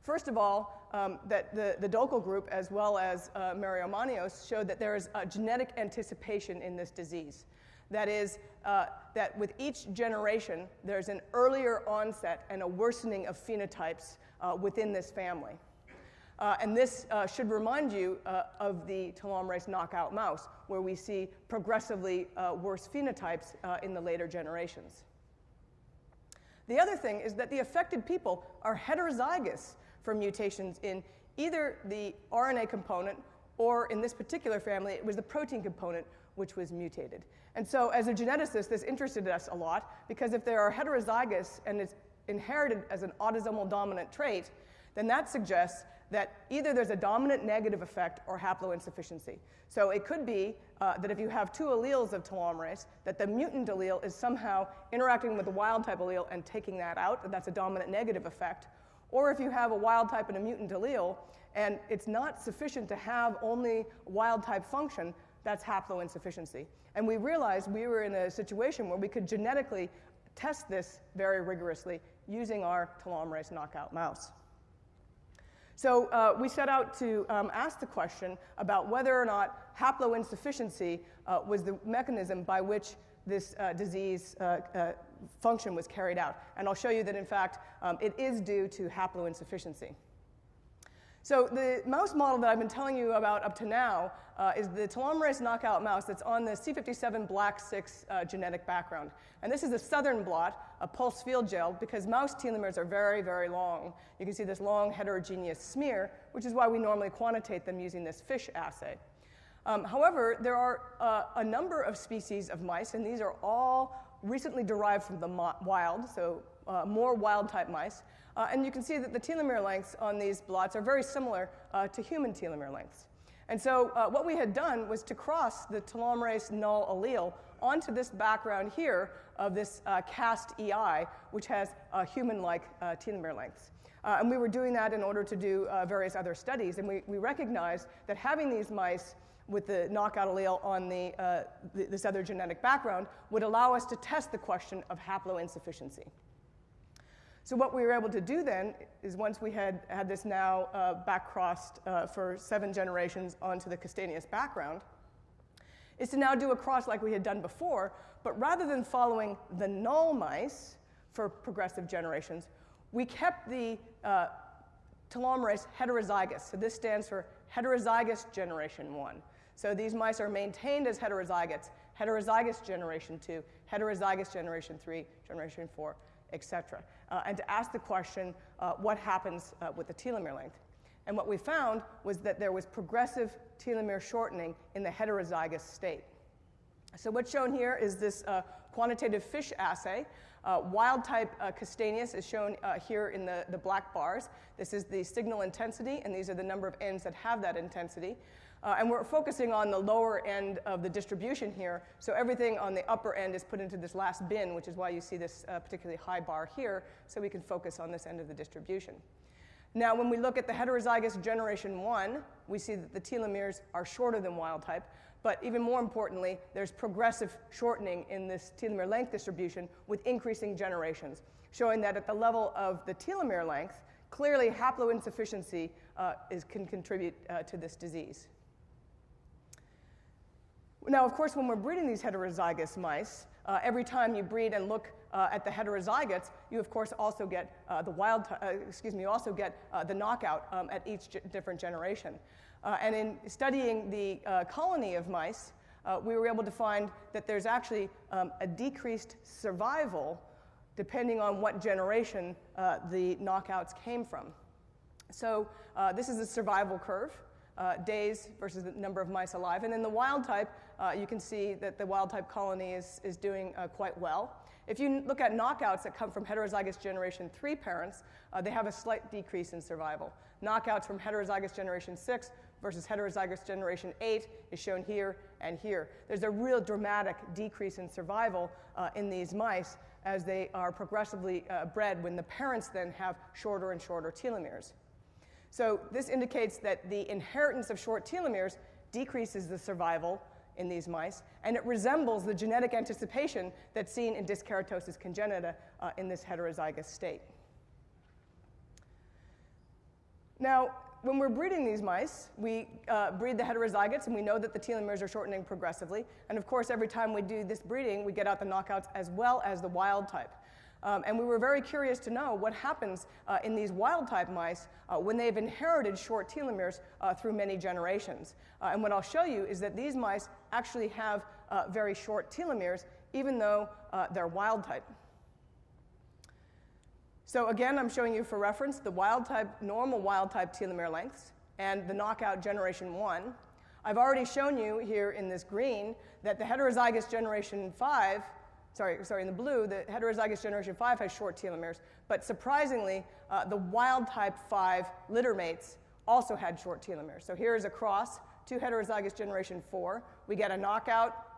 First of all, um, that the, the Doeckel group, as well as uh, Mario Manios, showed that there is a genetic anticipation in this disease. That is, uh, that with each generation, there's an earlier onset and a worsening of phenotypes uh, within this family. Uh, and this uh, should remind you uh, of the telomerase knockout mouse, where we see progressively uh, worse phenotypes in the later generations. The other thing is that the affected people are heterozygous for mutations in either the RNA component or in this particular family, it was the protein component which was mutated. And so, as a geneticist, this interested us a lot because if they are heterozygous and it's inherited as an autosomal dominant trait, then that suggests that either there's a dominant negative effect or haploinsufficiency. So it could be uh, that if you have two alleles of telomerase, that the mutant allele is somehow interacting with the wild type allele and taking that out, that that's a dominant negative effect. Or if you have a wild type and a mutant allele, and it's not sufficient to have only wild type function, that's haploinsufficiency. And we realized we were in a situation where we could genetically test this very rigorously using our telomerase knockout mouse. So uh, we set out to um, ask the question about whether or not haploinsufficiency uh, was the mechanism by which this uh, disease uh, uh, function was carried out. And I'll show you that, in fact, um, it is due to haploinsufficiency. So the mouse model that I've been telling you about up to now uh, is the telomerase knockout mouse that's on the C57 black 6 uh, genetic background. And this is a southern blot, a pulse field gel, because mouse telomeres are very, very long. You can see this long heterogeneous smear, which is why we normally quantitate them using this FISH assay. Um, however, there are uh, a number of species of mice, and these are all recently derived from the wild, so uh, more wild type mice. Uh, and you can see that the telomere lengths on these blots are very similar uh, to human telomere lengths. And so uh, what we had done was to cross the telomerase null allele onto this background here of this uh, cast EI, which has human-like telomere lengths. and we were doing that in order to do various other studies. And we, we recognized that having these mice with the knockout allele on the, uh, this other genetic background would allow us to test the question of haploinsufficiency. So what we were able to do then is once we had had this now uh, back crossed uh, for seven generations onto the Castaneous background, is to now do a cross like we had done before, but rather than following the null mice for progressive generations, we kept the uh, telomerase heterozygous. So this stands for heterozygous generation one. So these mice are maintained as heterozygotes, heterozygous generation 2, heterozygous generation 3, generation 4, etc. Uh, and to ask the question, uh, what happens uh, with the telomere length? And what we found was that there was progressive telomere shortening in the heterozygous state. So what's shown here is this uh, quantitative FISH assay. Uh, wild type uh, Castaneous is shown uh, here in the, the black bars. This is the signal intensity, and these are the number of ends that have that intensity. Uh, and we're focusing on the lower end of the distribution here. So everything on the upper end is put into this last bin, which is why you see this uh, particularly high bar here, so we can focus on this end of the distribution. Now, when we look at the heterozygous generation 1, we see that the telomeres are shorter than wild type, but even more importantly, there's progressive shortening in this telomere length distribution with increasing generations, showing that at the level of the telomere length, clearly haploinsufficiency uh, is, can contribute uh, to this disease. Now, of course, when we're breeding these heterozygous mice, uh, every time you breed and look uh, at the heterozygotes, you of course also get uh, the wild, uh, excuse me, you also get uh, the knockout um, at each different generation. Uh, and in studying the colony of mice, we were able to find that there's actually um, a decreased survival depending on what generation the knockouts came from. So this is a survival curve uh, days versus the number of mice alive. And in the wild type, uh, you can see that the wild type colony is, is doing uh, quite well. If you look at knockouts that come from heterozygous generation 3 parents, uh, they have a slight decrease in survival. Knockouts from heterozygous generation 6 versus heterozygous generation 8 is shown here and here. There's a real dramatic decrease in survival uh, in these mice as they are progressively uh, bred when the parents then have shorter and shorter telomeres. So this indicates that the inheritance of short telomeres decreases the survival in these mice, and it resembles the genetic anticipation that's seen in dyskeratosis congenita uh, in this heterozygous state. Now, when we're breeding these mice, we uh, breed the heterozygotes, and we know that the telomeres are shortening progressively. And of course, every time we do this breeding, we get out the knockouts as well as the wild type. Um, and we were very curious to know what happens uh, in these wild type mice uh, when they've inherited short telomeres uh, through many generations. Uh, and what I'll show you is that these mice actually have uh, very short telomeres, even though uh, they're wild type. So again, I'm showing you for reference the wild type, normal wild type telomere lengths and the knockout generation one. I've already shown you here in this green that the heterozygous generation five, sorry, sorry, in the blue, the heterozygous generation five has short telomeres, but surprisingly, uh, the wild type five litter mates also had short telomeres. So here is a cross, two heterozygous generation four. We get a knockout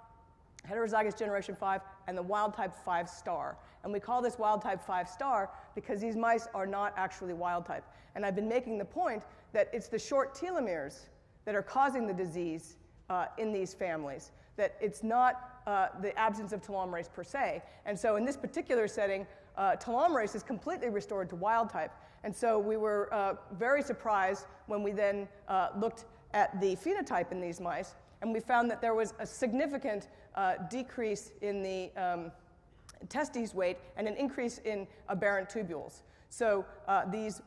heterozygous generation 5, and the wild type 5 star. And we call this wild type 5 star because these mice are not actually wild type. And I've been making the point that it's the short telomeres that are causing the disease uh, in these families, that it's not uh, the absence of telomerase per se. And so in this particular setting, uh, telomerase is completely restored to wild type. And so we were uh, very surprised when we then uh, looked at the phenotype in these mice and we found that there was a significant uh, decrease in the um, testes weight and an increase in aberrant tubules. So uh, these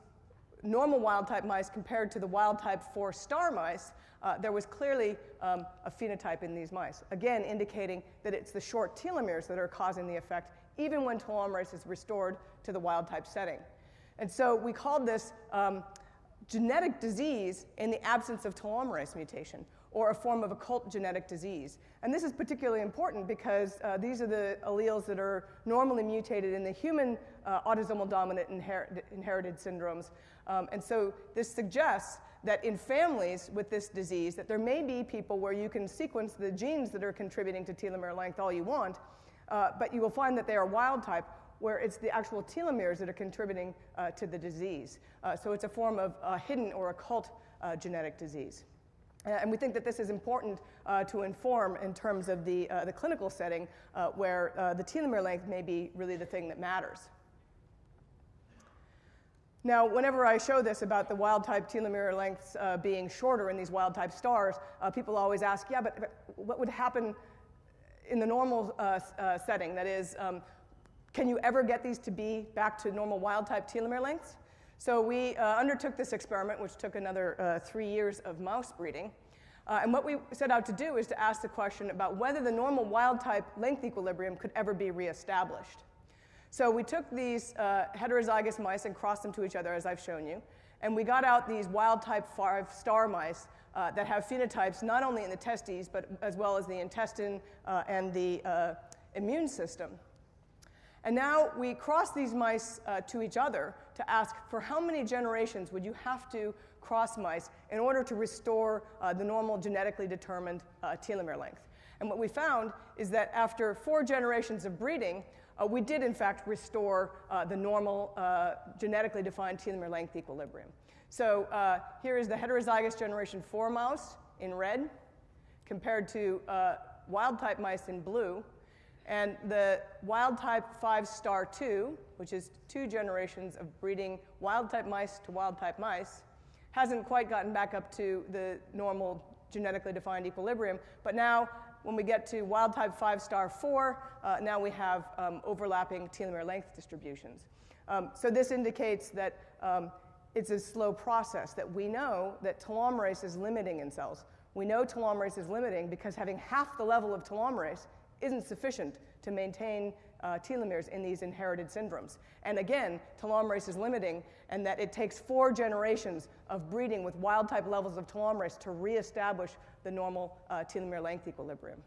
normal wild type mice compared to the wild type 4 star mice, uh, there was clearly um, a phenotype in these mice, again indicating that it's the short telomeres that are causing the effect, even when telomerase is restored to the wild type setting. And so we called this um, genetic disease in the absence of telomerase mutation, or a form of occult genetic disease. And this is particularly important because uh, these are the alleles that are normally mutated in the human uh, autosomal dominant inher- inherited syndromes. Um, and so this suggests that in families with this disease, that there may be people where you can sequence the genes that are contributing to telomere length all you want, uh, but you will find that they are wild type where it's the actual telomeres that are contributing uh, to the disease. Uh, so it's a form of uh, hidden or occult uh, genetic disease. Uh, and we think that this is important uh, to inform in terms of the, the clinical setting where the telomere length may be really the thing that matters. Now, whenever I show this about the wild type telomere lengths uh, being shorter in these wild type stars, people always ask, yeah, but, but, what would happen in the normal setting? That is, um, can you ever get these to be back to normal wild type telomere lengths? So we uh, undertook this experiment, which took another uh, three years of mouse breeding. Uh, and what we set out to do is to ask the question about whether the normal wild type length equilibrium could ever be reestablished. So we took these uh, heterozygous mice and crossed them to each other, as I've shown you. And we got out these wild type 5 star mice uh, that have phenotypes not only in the testes, but as well as the intestine uh, and the immune system. And now we cross these mice uh, to each other to ask for how many generations would you have to cross mice in order to restore uh, the normal genetically determined uh, telomere length. And what we found is that after four generations of breeding, uh, we did in fact restore uh, the normal uh, genetically defined telomere length equilibrium. So here is the heterozygous generation 4 mouse in red compared to wild type mice in blue. And the wild type 5 star 2, which is two generations of breeding wild type mice to wild type mice, hasn't quite gotten back up to the normal genetically defined equilibrium. But now, when we get to wild type 5 star 4, uh, now we have um, overlapping telomere length distributions. Um, so this indicates that um, it's a slow process, that we know that telomerase is limiting in cells. We know telomerase is limiting because having half the level of telomerase isn't sufficient to maintain uh, telomeres in these inherited syndromes. And again, telomerase is limiting, and that it takes four generations of breeding with wild type levels of telomerase to reestablish the normal uh, telomere length equilibrium.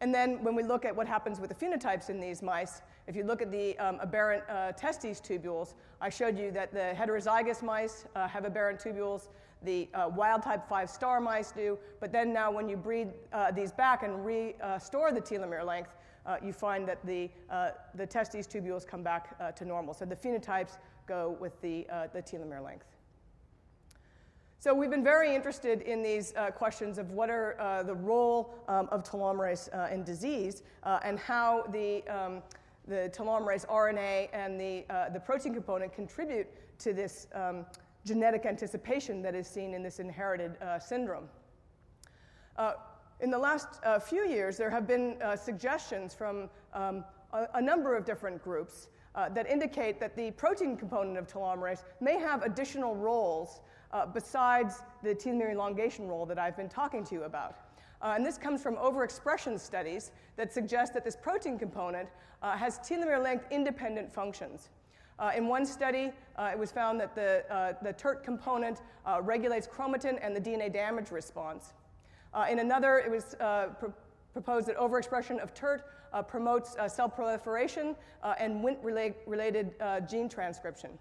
And then when we look at what happens with the phenotypes in these mice, if you look at the um, aberrant uh, testes tubules, I showed you that the heterozygous mice uh, have aberrant tubules, the uh, wild type 5 star mice do. But then now, when you breed uh, these back and restore the telomere length, uh, you find that the, uh, the testes tubules come back uh, to normal. So the phenotypes go with the, uh, the telomere length. So we've been very interested in these uh, questions of what are uh, the role um, of telomerase uh, in disease uh, and how the, um, the telomerase RNA and the, uh, the protein component contribute to this um, genetic anticipation that is seen in this inherited uh, syndrome. in the last few years, there have been suggestions from um, a, a, number of different groups that indicate that the protein component of telomerase may have additional roles uh, besides the telomere elongation role that I've been talking to you about. Uh, and this comes from overexpression studies that suggest that this protein component uh, has telomere length independent functions. Uh, in one study, uh, it was found that the, uh, the TERT component regulates chromatin and the DNA damage response. in another, it was pr proposed that overexpression of TERT promotes cell proliferation and Wnt-related gene transcription.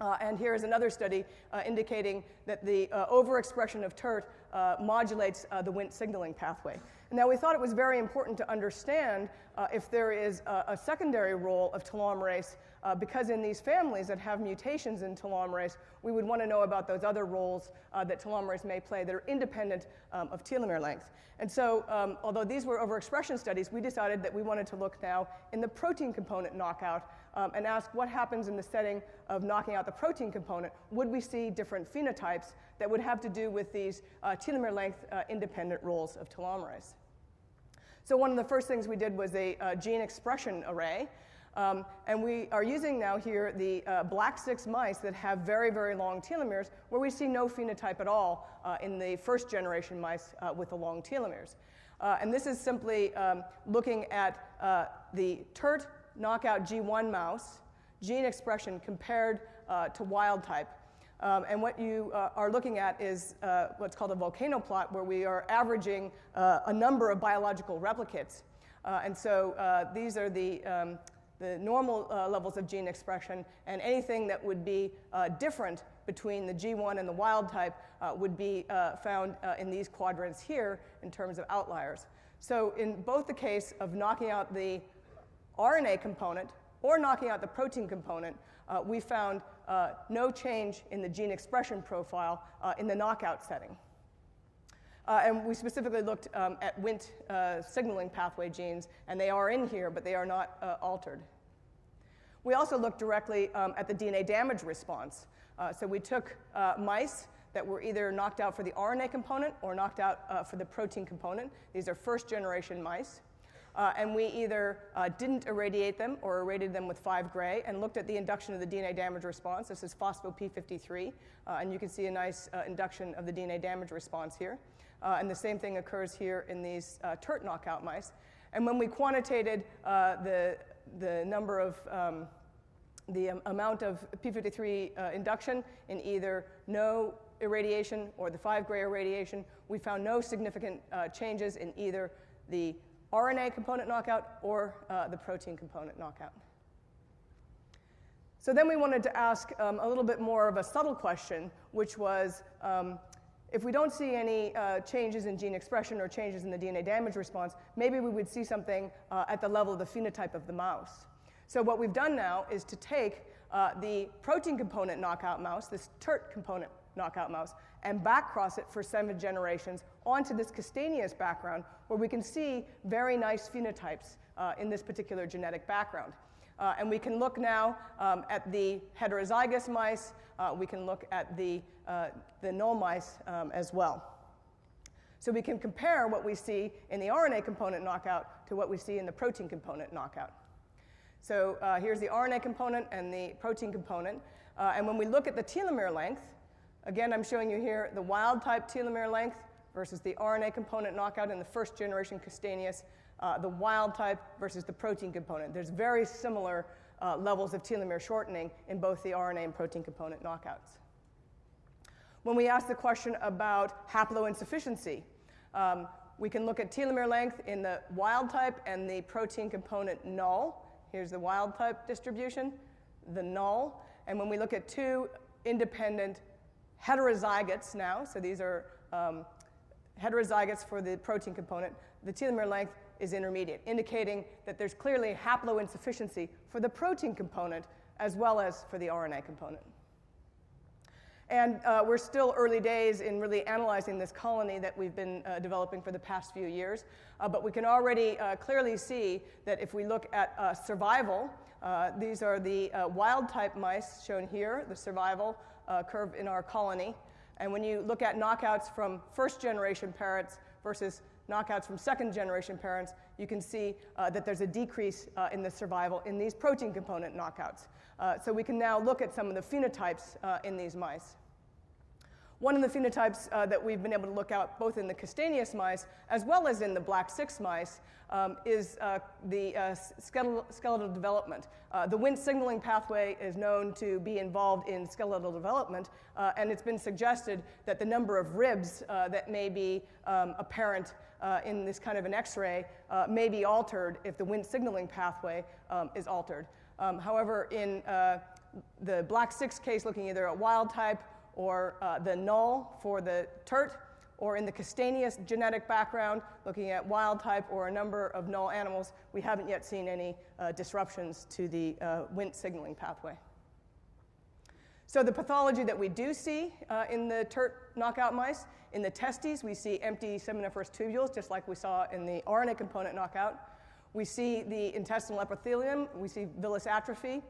Uh, and here is another study uh, indicating that the uh, overexpression of TERT uh, modulates uh, the Wnt signaling pathway. Now, we thought it was very important to understand uh, if there is a, a, secondary role of telomerase, because in these families that have mutations in telomerase, we would want to know about those other roles that telomerase may play that are independent um, of telomere length. And so, um, although these were overexpression studies, we decided that we wanted to look now in the protein component knockout um, and ask what happens in the setting of knocking out the protein component. Would we see different phenotypes that would have to do with these uh, telomere length uh, independent roles of telomerase? So, one of the first things we did was a uh, gene expression array. Um, and we are using now here the uh, black 6 mice that have very, very long telomeres, where we see no phenotype at all uh, in the first generation mice uh, with the long telomeres. Uh, and this is simply um, looking at uh, the TERT knockout G1 mouse gene expression compared uh, to wild type. Um, and what you uh, are looking at is uh, what's called a volcano plot, where we are averaging uh, a number of biological replicates. Uh, and so uh, these are the, um, the normal levels of gene expression, and anything that would be different between the G1 and the wild type would be found in these quadrants here in terms of outliers. So, in both the case of knocking out the RNA component or knocking out the protein component, uh, we found uh, no change in the gene expression profile uh, in the knockout setting. Uh, and we specifically looked um, at Wnt uh, signaling pathway genes, and they are in here, but they are not uh, altered. We also looked directly um, at the DNA damage response. so we took mice that were either knocked out for the RNA component or knocked out for the protein component. These are first generation mice. Uh, and we either uh, didn't irradiate them or irradiated them with 5 gray and looked at the induction of the DNA damage response. This is phospho-P53, uh, and you can see a nice uh, induction of the DNA damage response here. Uh, and the same thing occurs here in these uh, TERT knockout mice. And when we quantitated the, the number of um, the um, amount of P53 induction in either no irradiation or the 5 gray irradiation, we found no significant changes in either the RNA component knockout or uh, the protein component knockout. So then we wanted to ask um, a little bit more of a subtle question, which was um, if we don't see any uh, changes in gene expression or changes in the DNA damage response, maybe we would see something uh, at the level of the phenotype of the mouse. So what we've done now is to take uh, the protein component knockout mouse, this TERT component knockout mouse, and backcross it for seven generations onto this castaneous background where we can see very nice phenotypes uh, in this particular genetic background. Uh, and we can look now um, at the heterozygous mice. Uh, we can look at the, uh, the null mice um, as well. So we can compare what we see in the RNA component knockout to what we see in the protein component knockout. So uh, here's the RNA component and the protein component. Uh, and when we look at the telomere length, again, I'm showing you here the wild type telomere length versus the RNA component knockout in the first generation Castaneus, uh, the wild type versus the protein component. There's very similar uh, levels of telomere shortening in both the RNA and protein component knockouts. When we ask the question about haploinsufficiency, um, we can look at telomere length in the wild type and the protein component null. Here's the wild type distribution, the null. And when we look at two independent heterozygotes now, so these are um, heterozygotes for the protein component. The telomere length is intermediate, indicating that there's clearly haploinsufficiency for the protein component as well as for the RNA component. And uh, we're still early days in really analyzing this colony that we've been uh, developing for the past few years. Uh, but we can already uh, clearly see that if we look at uh, survival, uh, these are the wild type mice shown here, the survival curve in our colony. And when you look at knockouts from first generation parents versus knockouts from second generation parents, you can see uh, that there's a decrease uh, in the survival in these protein component knockouts. Uh, so we can now look at some of the phenotypes uh, in these mice. One of the phenotypes uh, that we've been able to look at both in the Castaneus mice as well as in the black 6 mice um, is uh, the uh, skeletal, skeletal, development. Uh, the Wnt signaling pathway is known to be involved in skeletal development, uh, and it's been suggested that the number of ribs uh, that may be um, apparent in this kind of an X ray may be altered if the Wnt signaling pathway um, is altered. Um, however, in the black 6 case, looking either at wild type or uh, the null for the TERT, or in the Castaneous genetic background, looking at wild type or a number of null animals, we haven't yet seen any uh, disruptions to the uh, Wnt signaling pathway. So the pathology that we do see uh, in the TERT knockout mice, in the testes, we see empty seminiferous tubules, just like we saw in the RNA component knockout. We see the intestinal epithelium, we see villus atrophy.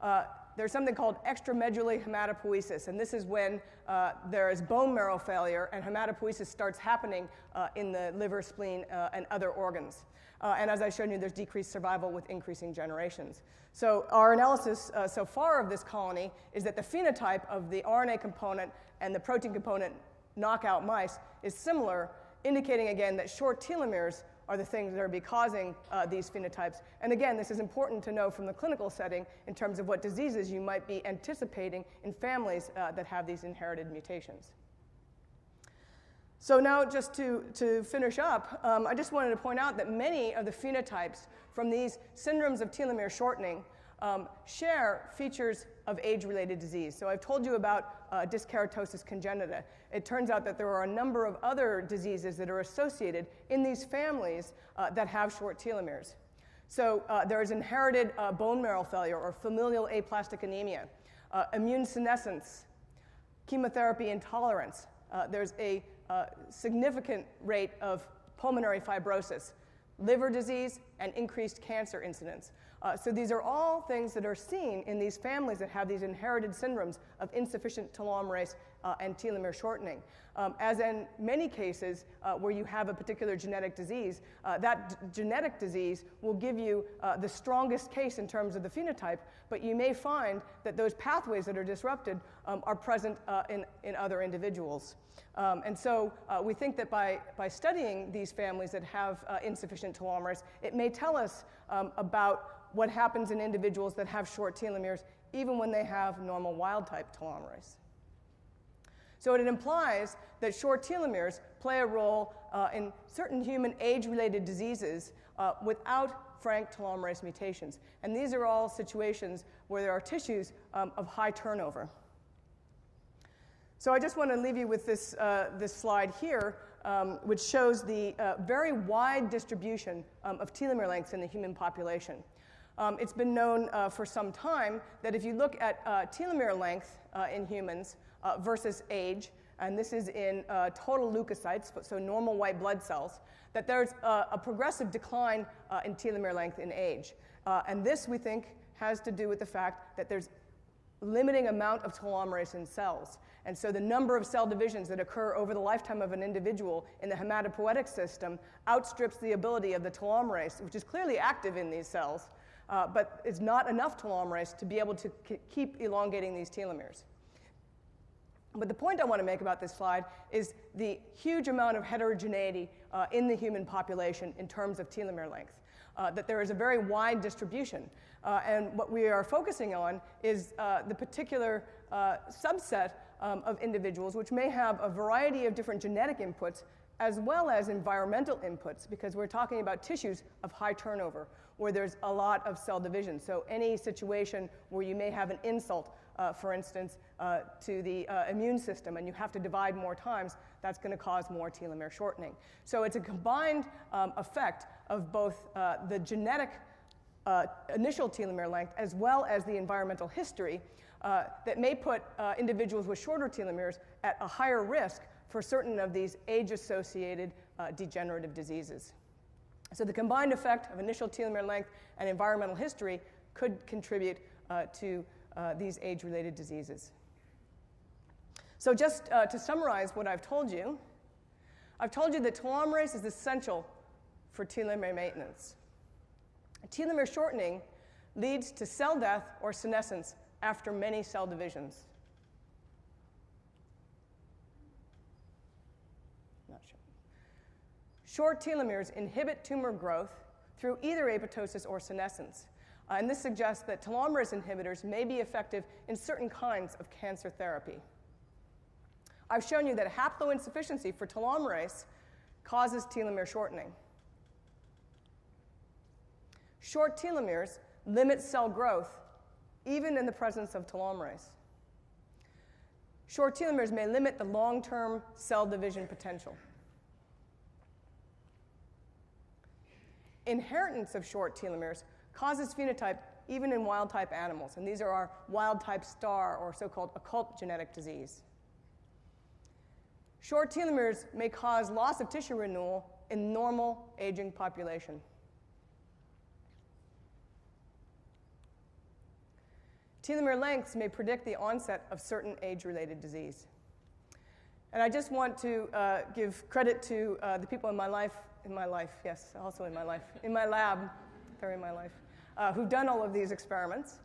Uh, there's something called extramedullary hematopoiesis, and this is when uh, there is bone marrow failure and hematopoiesis starts happening uh, in the liver, spleen, uh, and other organs. Uh, and as I showed you, there's decreased survival with increasing generations. So our analysis uh, so far of this colony is that the phenotype of the RNA component and the protein component knockout mice is similar, indicating again that short telomeres are the things that are be causing uh, these phenotypes. And again, this is important to know from the clinical setting in terms of what diseases you might be anticipating in families uh, that have these inherited mutations. So now just to, to finish up, um, I just wanted to point out that many of the phenotypes from these syndromes of telomere shortening um, share features of age-related disease. So I've told you about uh, dyskeratosis congenita. It turns out that there are a number of other diseases that are associated in these families uh, that have short telomeres. So uh, there is inherited uh, bone marrow failure or familial aplastic anemia, uh, immune senescence, chemotherapy intolerance. Uh, there's a significant rate of pulmonary fibrosis, liver disease, and increased cancer incidence. Uh, so these are all things that are seen in these families that have these inherited syndromes of insufficient telomerase uh, and telomere shortening. Um, as in many cases uh, where you have a particular genetic disease, uh, that genetic disease will give you uh, the strongest case in terms of the phenotype, but you may find that those pathways that are disrupted um, are present uh, in, in other individuals. Um, and so we think that by, by studying these families that have insufficient telomerase, it may tell us um, about what happens in individuals that have short telomeres, even when they have normal wild type telomerase. So it implies that short telomeres play a role uh, in certain human age related diseases uh, without frank telomerase mutations. And these are all situations where there are tissues um, of high turnover. So I just want to leave you with this, uh, this slide here, um, which shows the uh, very wide distribution um, of telomere lengths in the human population. Um, it's been known uh, for some time that if you look at uh, telomere length uh, in humans uh, versus age, and this is in uh, total leukocytes, so normal white blood cells, that there's a, a progressive decline uh, in telomere length in age. and this, we think, has to do with the fact that there's limiting amount of telomerase in cells. And so the number of cell divisions that occur over the lifetime of an individual in the hematopoietic system outstrips the ability of the telomerase, which is clearly active in these cells, uh, but it's not enough telomerase to be able to keep elongating these telomeres. But the point I want to make about this slide is the huge amount of heterogeneity uh, in the human population in terms of telomere length. Uh, that there is a very wide distribution. Uh, and what we are focusing on is uh, the particular uh, subset um, of individuals which may have a variety of different genetic inputs as well as environmental inputs, because we're talking about tissues of high turnover where there's a lot of cell division. So, any situation where you may have an insult uh, for instance, uh, to the uh, immune system, and you have to divide more times, that's going to cause more telomere shortening. So it's a combined um, effect of both uh, the genetic uh, initial telomere length as well as the environmental history uh, that may put individuals with shorter telomeres at a higher risk for certain of these age associated degenerative diseases. So, the combined effect of initial telomere length and environmental history could contribute uh, to uh, these age related diseases. So, just to summarize what I've told you, I've told you that telomerase is essential for telomere maintenance. Telomere shortening leads to cell death or senescence after many cell divisions. Not sure. Short telomeres inhibit tumor growth through either apoptosis or senescence. Uh, and this suggests that telomerase inhibitors may be effective in certain kinds of cancer therapy. I've shown you that haploinsufficiency for telomerase causes telomere shortening. Short telomeres limit cell growth even in the presence of telomerase. Short telomeres may limit the long term cell division potential. Inheritance of short telomeres causes phenotype even in wild type animals, and these are our wild type star or so called occult genetic disease. Short telomeres may cause loss of tissue renewal in normal aging population. Telomere lengths may predict the onset of certain age related disease. And I just want to uh, give credit to uh, the people in my life, in my life, yes, also in my life, in my lab, they're in my life, uh, who've done all of these experiments.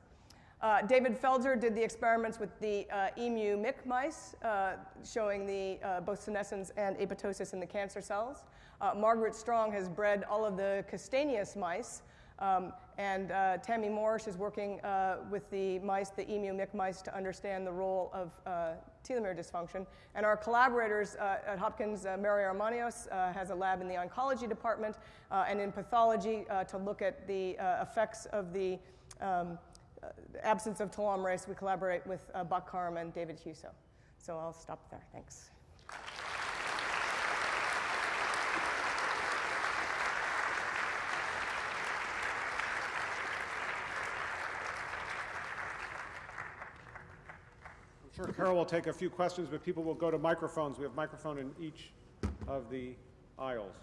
Uh, David Feldser did the experiments with the uh, emu MYC mice, uh, showing the, both senescence and apoptosis in the cancer cells. Margaret Strong has bred all of the Castaneus mice, um, and uh, Tammy Morrish is working uh, with the mice, the emu MYC mice, to understand the role of uh, telomere dysfunction. And our collaborators uh, at Hopkins, uh, Mary Armanios, uh, has a lab in the oncology department and in pathology to look at the effects of the um, absence of telomerase. We collaborate with Buck Carm and David Huso. So I'll stop there. Thanks. Sure Carol will take a few questions, but people will go to microphones. We have microphone in each of the aisles.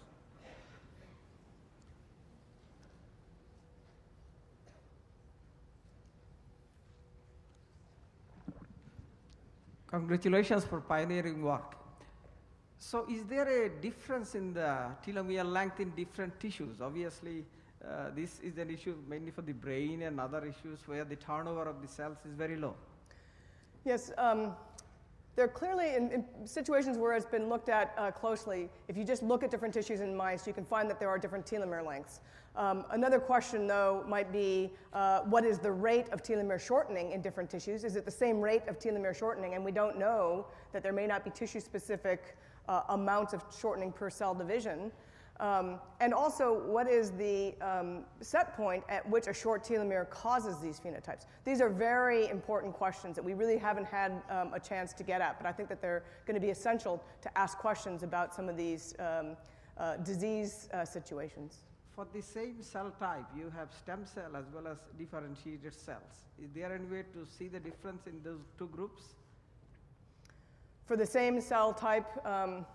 Congratulations for pioneering work. So is there a difference in the telomere length in different tissues? Obviously, uh, this is an issue mainly for the brain and other issues where the turnover of the cells is very low. Yes, um, there are clearly in, in, situations where it's been looked at uh, closely. If you just look at different tissues in mice, you can find that there are different telomere lengths. Um, another question, though, might be uh, what is the rate of telomere shortening in different tissues? Is it the same rate of telomere shortening? And we don't know that there may not be tissue specific uh, amounts of shortening per cell division. Um, and also, what is the um, set point at which a short telomere causes these phenotypes? These are very important questions that we really haven't had um, a chance to get at, but I think that they're going to be essential to ask questions about some of these um, uh, disease uh, situations. For the same cell type, you have stem cell as well as differentiated cells. Is there any way to see the difference in those two groups? For the same cell type, um,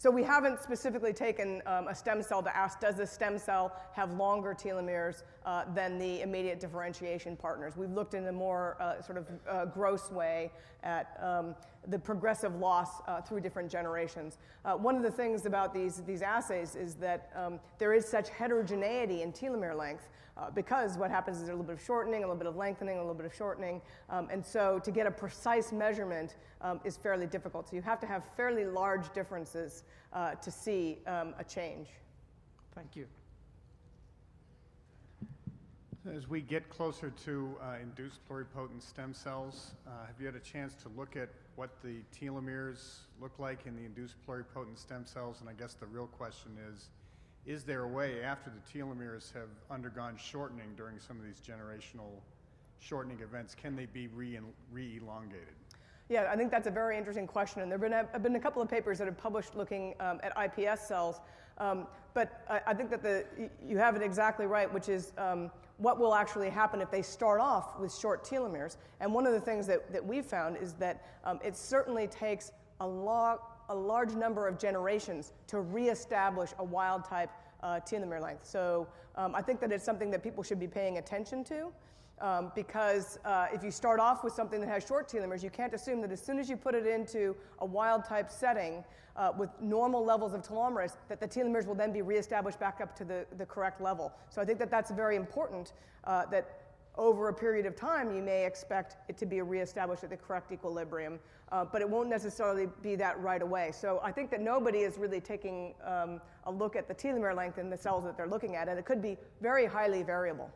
so we haven't specifically taken um, a stem cell to ask, does the stem cell have longer telomeres uh, than the immediate differentiation partners? We've looked in a more uh, sort of uh, gross way at um, the progressive loss uh, through different generations. Uh, one of the things about these, these assays is that um, there is such heterogeneity in telomere length uh, because what happens is there's a little bit of shortening, a little bit of lengthening, a little bit of shortening. Um, and so to get a precise measurement um, is fairly difficult. So you have to have fairly large differences uh, to see um, a change. Thank you. As we get closer to uh, induced pluripotent stem cells, uh, have you had a chance to look at what the telomeres look like in the induced pluripotent stem cells? And I guess the real question is, is there a way after the telomeres have undergone shortening during some of these generational shortening events, can they be re- re-elongated? Yeah, I think that's a very interesting question. And there have been a, have been a couple of papers that have published looking um, at IPS cells. Um, but I, I, think that the, you have it exactly right, which is um, what will actually happen if they start off with short telomeres. And one of the things that, that we've found is that um, it certainly takes a, lo- a large number of generations to reestablish a wild type uh, telomere length. So um, I think that it's something that people should be paying attention to. Um, because uh, if you start off with something that has short telomeres, you can't assume that as soon as you put it into a wild type setting uh, with normal levels of telomerase, that the telomeres will then be reestablished back up to the, the correct level. So I think that that's very important uh, that over a period of time you may expect it to be reestablished at the correct equilibrium, uh, but it won't necessarily be that right away. So I think that nobody is really taking um, a look at the telomere length in the cells that they're looking at, and it could be very highly variable.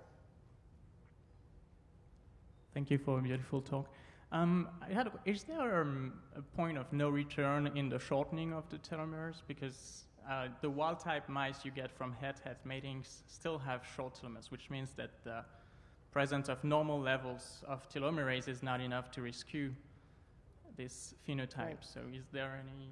Thank you for a beautiful talk. Um, had, is there um, a point of no return in the shortening of the telomeres? Because uh, the wild type mice you get from het het matings still have short telomeres, which means that the presence of normal levels of telomerase is not enough to rescue this phenotype. Right. So, is there anything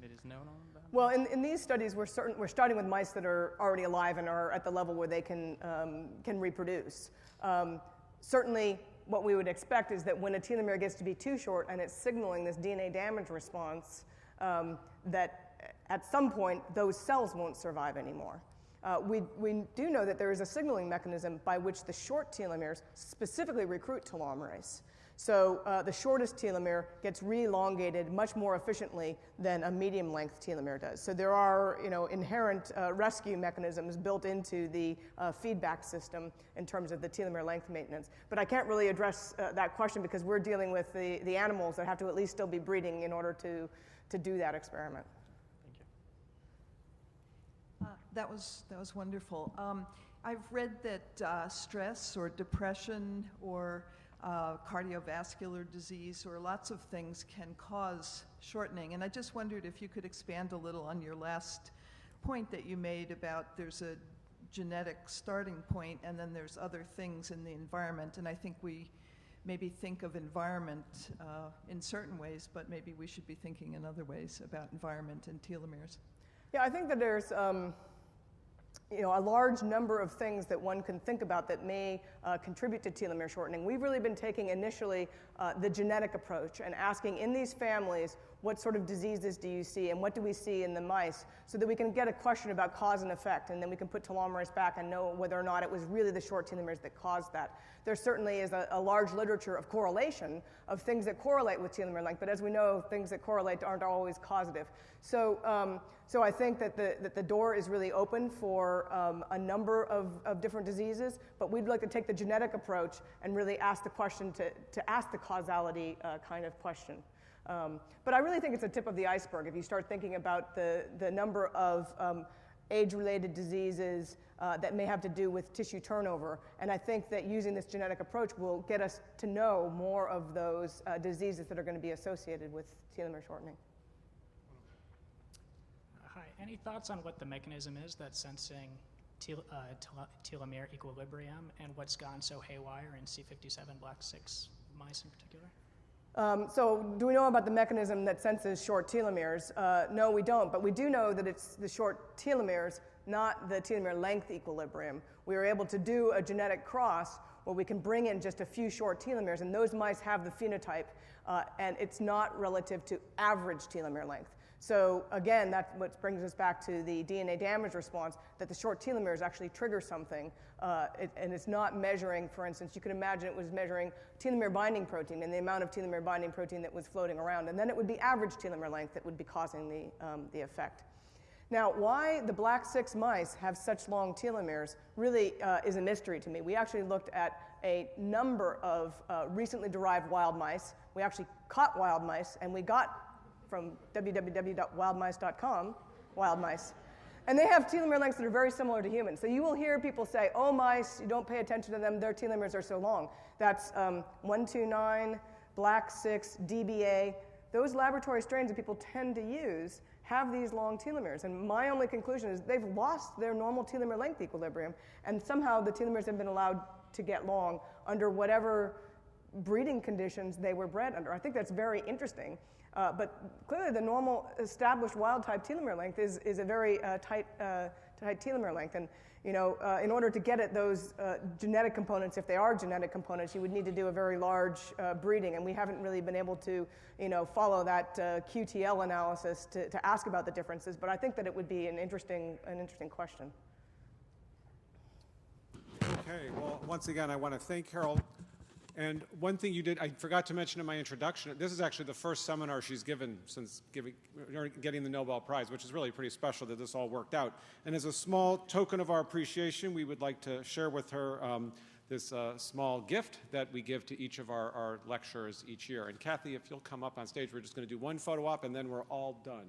that is known on that? Well, in, in these studies, we're, certain, we're starting with mice that are already alive and are at the level where they can, um, can reproduce. Um, certainly, what we would expect is that when a telomere gets to be too short and it's signaling this DNA damage response, um, that at some point those cells won't survive anymore. Uh, we, we do know that there is a signaling mechanism by which the short telomeres specifically recruit telomerase. So uh, the shortest telomere gets re-elongated much more efficiently than a medium length telomere does. So there are you know, inherent uh, rescue mechanisms built into the uh, feedback system in terms of the telomere length maintenance. But I can't really address uh, that question because we're dealing with the, the animals that have to at least still be breeding in order to, to do that experiment. Thank you. Uh, that, was, that was wonderful. Um, I've read that uh, stress or depression or uh, cardiovascular disease or lots of things can cause shortening. And I just wondered if you could expand a little on your last point that you made about there's a genetic starting point and then there's other things in the environment. And I think we maybe think of environment uh, in certain ways, but maybe we should be thinking in other ways about environment and telomeres. Yeah, I think that there's. Um you know, a large number of things that one can think about that may uh, contribute to telomere shortening. We've really been taking initially uh, the genetic approach and asking in these families what sort of diseases do you see and what do we see in the mice so that we can get a question about cause and effect and then we can put telomerase back and know whether or not it was really the short telomeres that caused that. There certainly is a, a large literature of correlation of things that correlate with telomere length, but as we know, things that correlate aren't always causative. So, um, so I think that the, that the door is really open for um, a number of, of different diseases, but we'd like to take the genetic approach and really ask the question to, to ask the causality uh, kind of question. Um, but I really think it's a tip of the iceberg if you start thinking about the, the number of um, age related diseases uh, that may have to do with tissue turnover. And I think that using this genetic approach will get us to know more of those uh, diseases that are going to be associated with telomere shortening. Hi, any thoughts on what the mechanism is that's sensing tel- uh, tel- telomere equilibrium and what's gone so haywire in C57 black 6 mice in particular? Um, so, do we know about the mechanism that senses short telomeres? Uh, no, we don't, but we do know that it's the short telomeres, not the telomere length equilibrium. We were able to do a genetic cross where we can bring in just a few short telomeres, and those mice have the phenotype, uh, and it's not relative to average telomere length. So again, that's what brings us back to the DNA damage response, that the short telomeres actually trigger something, uh, it, and it's not measuring, for instance, you could imagine it was measuring telomere binding protein and the amount of telomere binding protein that was floating around, and then it would be average telomere length that would be causing the, um, the effect. Now, why the black 6 mice have such long telomeres really uh, is a mystery to me. We actually looked at a number of uh, recently derived wild mice. We actually caught wild mice, and we got from www.wildmice.com, wild mice. And they have telomere lengths that are very similar to humans. So you will hear people say, oh, mice, you don't pay attention to them, their telomeres are so long. That's um, 129, black 6, DBA. Those laboratory strains that people tend to use have these long telomeres. And my only conclusion is they've lost their normal telomere length equilibrium, and somehow the telomeres have been allowed to get long under whatever breeding conditions they were bred under. I think that's very interesting. Uh, but clearly, the normal established wild type telomere length is, is a very uh, tight, uh, tight telomere length. And you know, uh, in order to get at those uh, genetic components, if they are genetic components, you would need to do a very large uh, breeding. And we haven't really been able to you know, follow that QTL analysis to, to ask about the differences. But I think that it would be an interesting, an interesting question. Okay, well, once again, I want to thank Carol. And one thing you did, I forgot to mention in my introduction, this is actually the first seminar she's given since giving, getting the Nobel Prize, which is really pretty special that this all worked out. And as a small token of our appreciation, we would like to share with her um, this uh, small gift that we give to each of our, our lecturers each year. And Kathy, if you'll come up on stage, we're just going to do one photo op and then we're all done.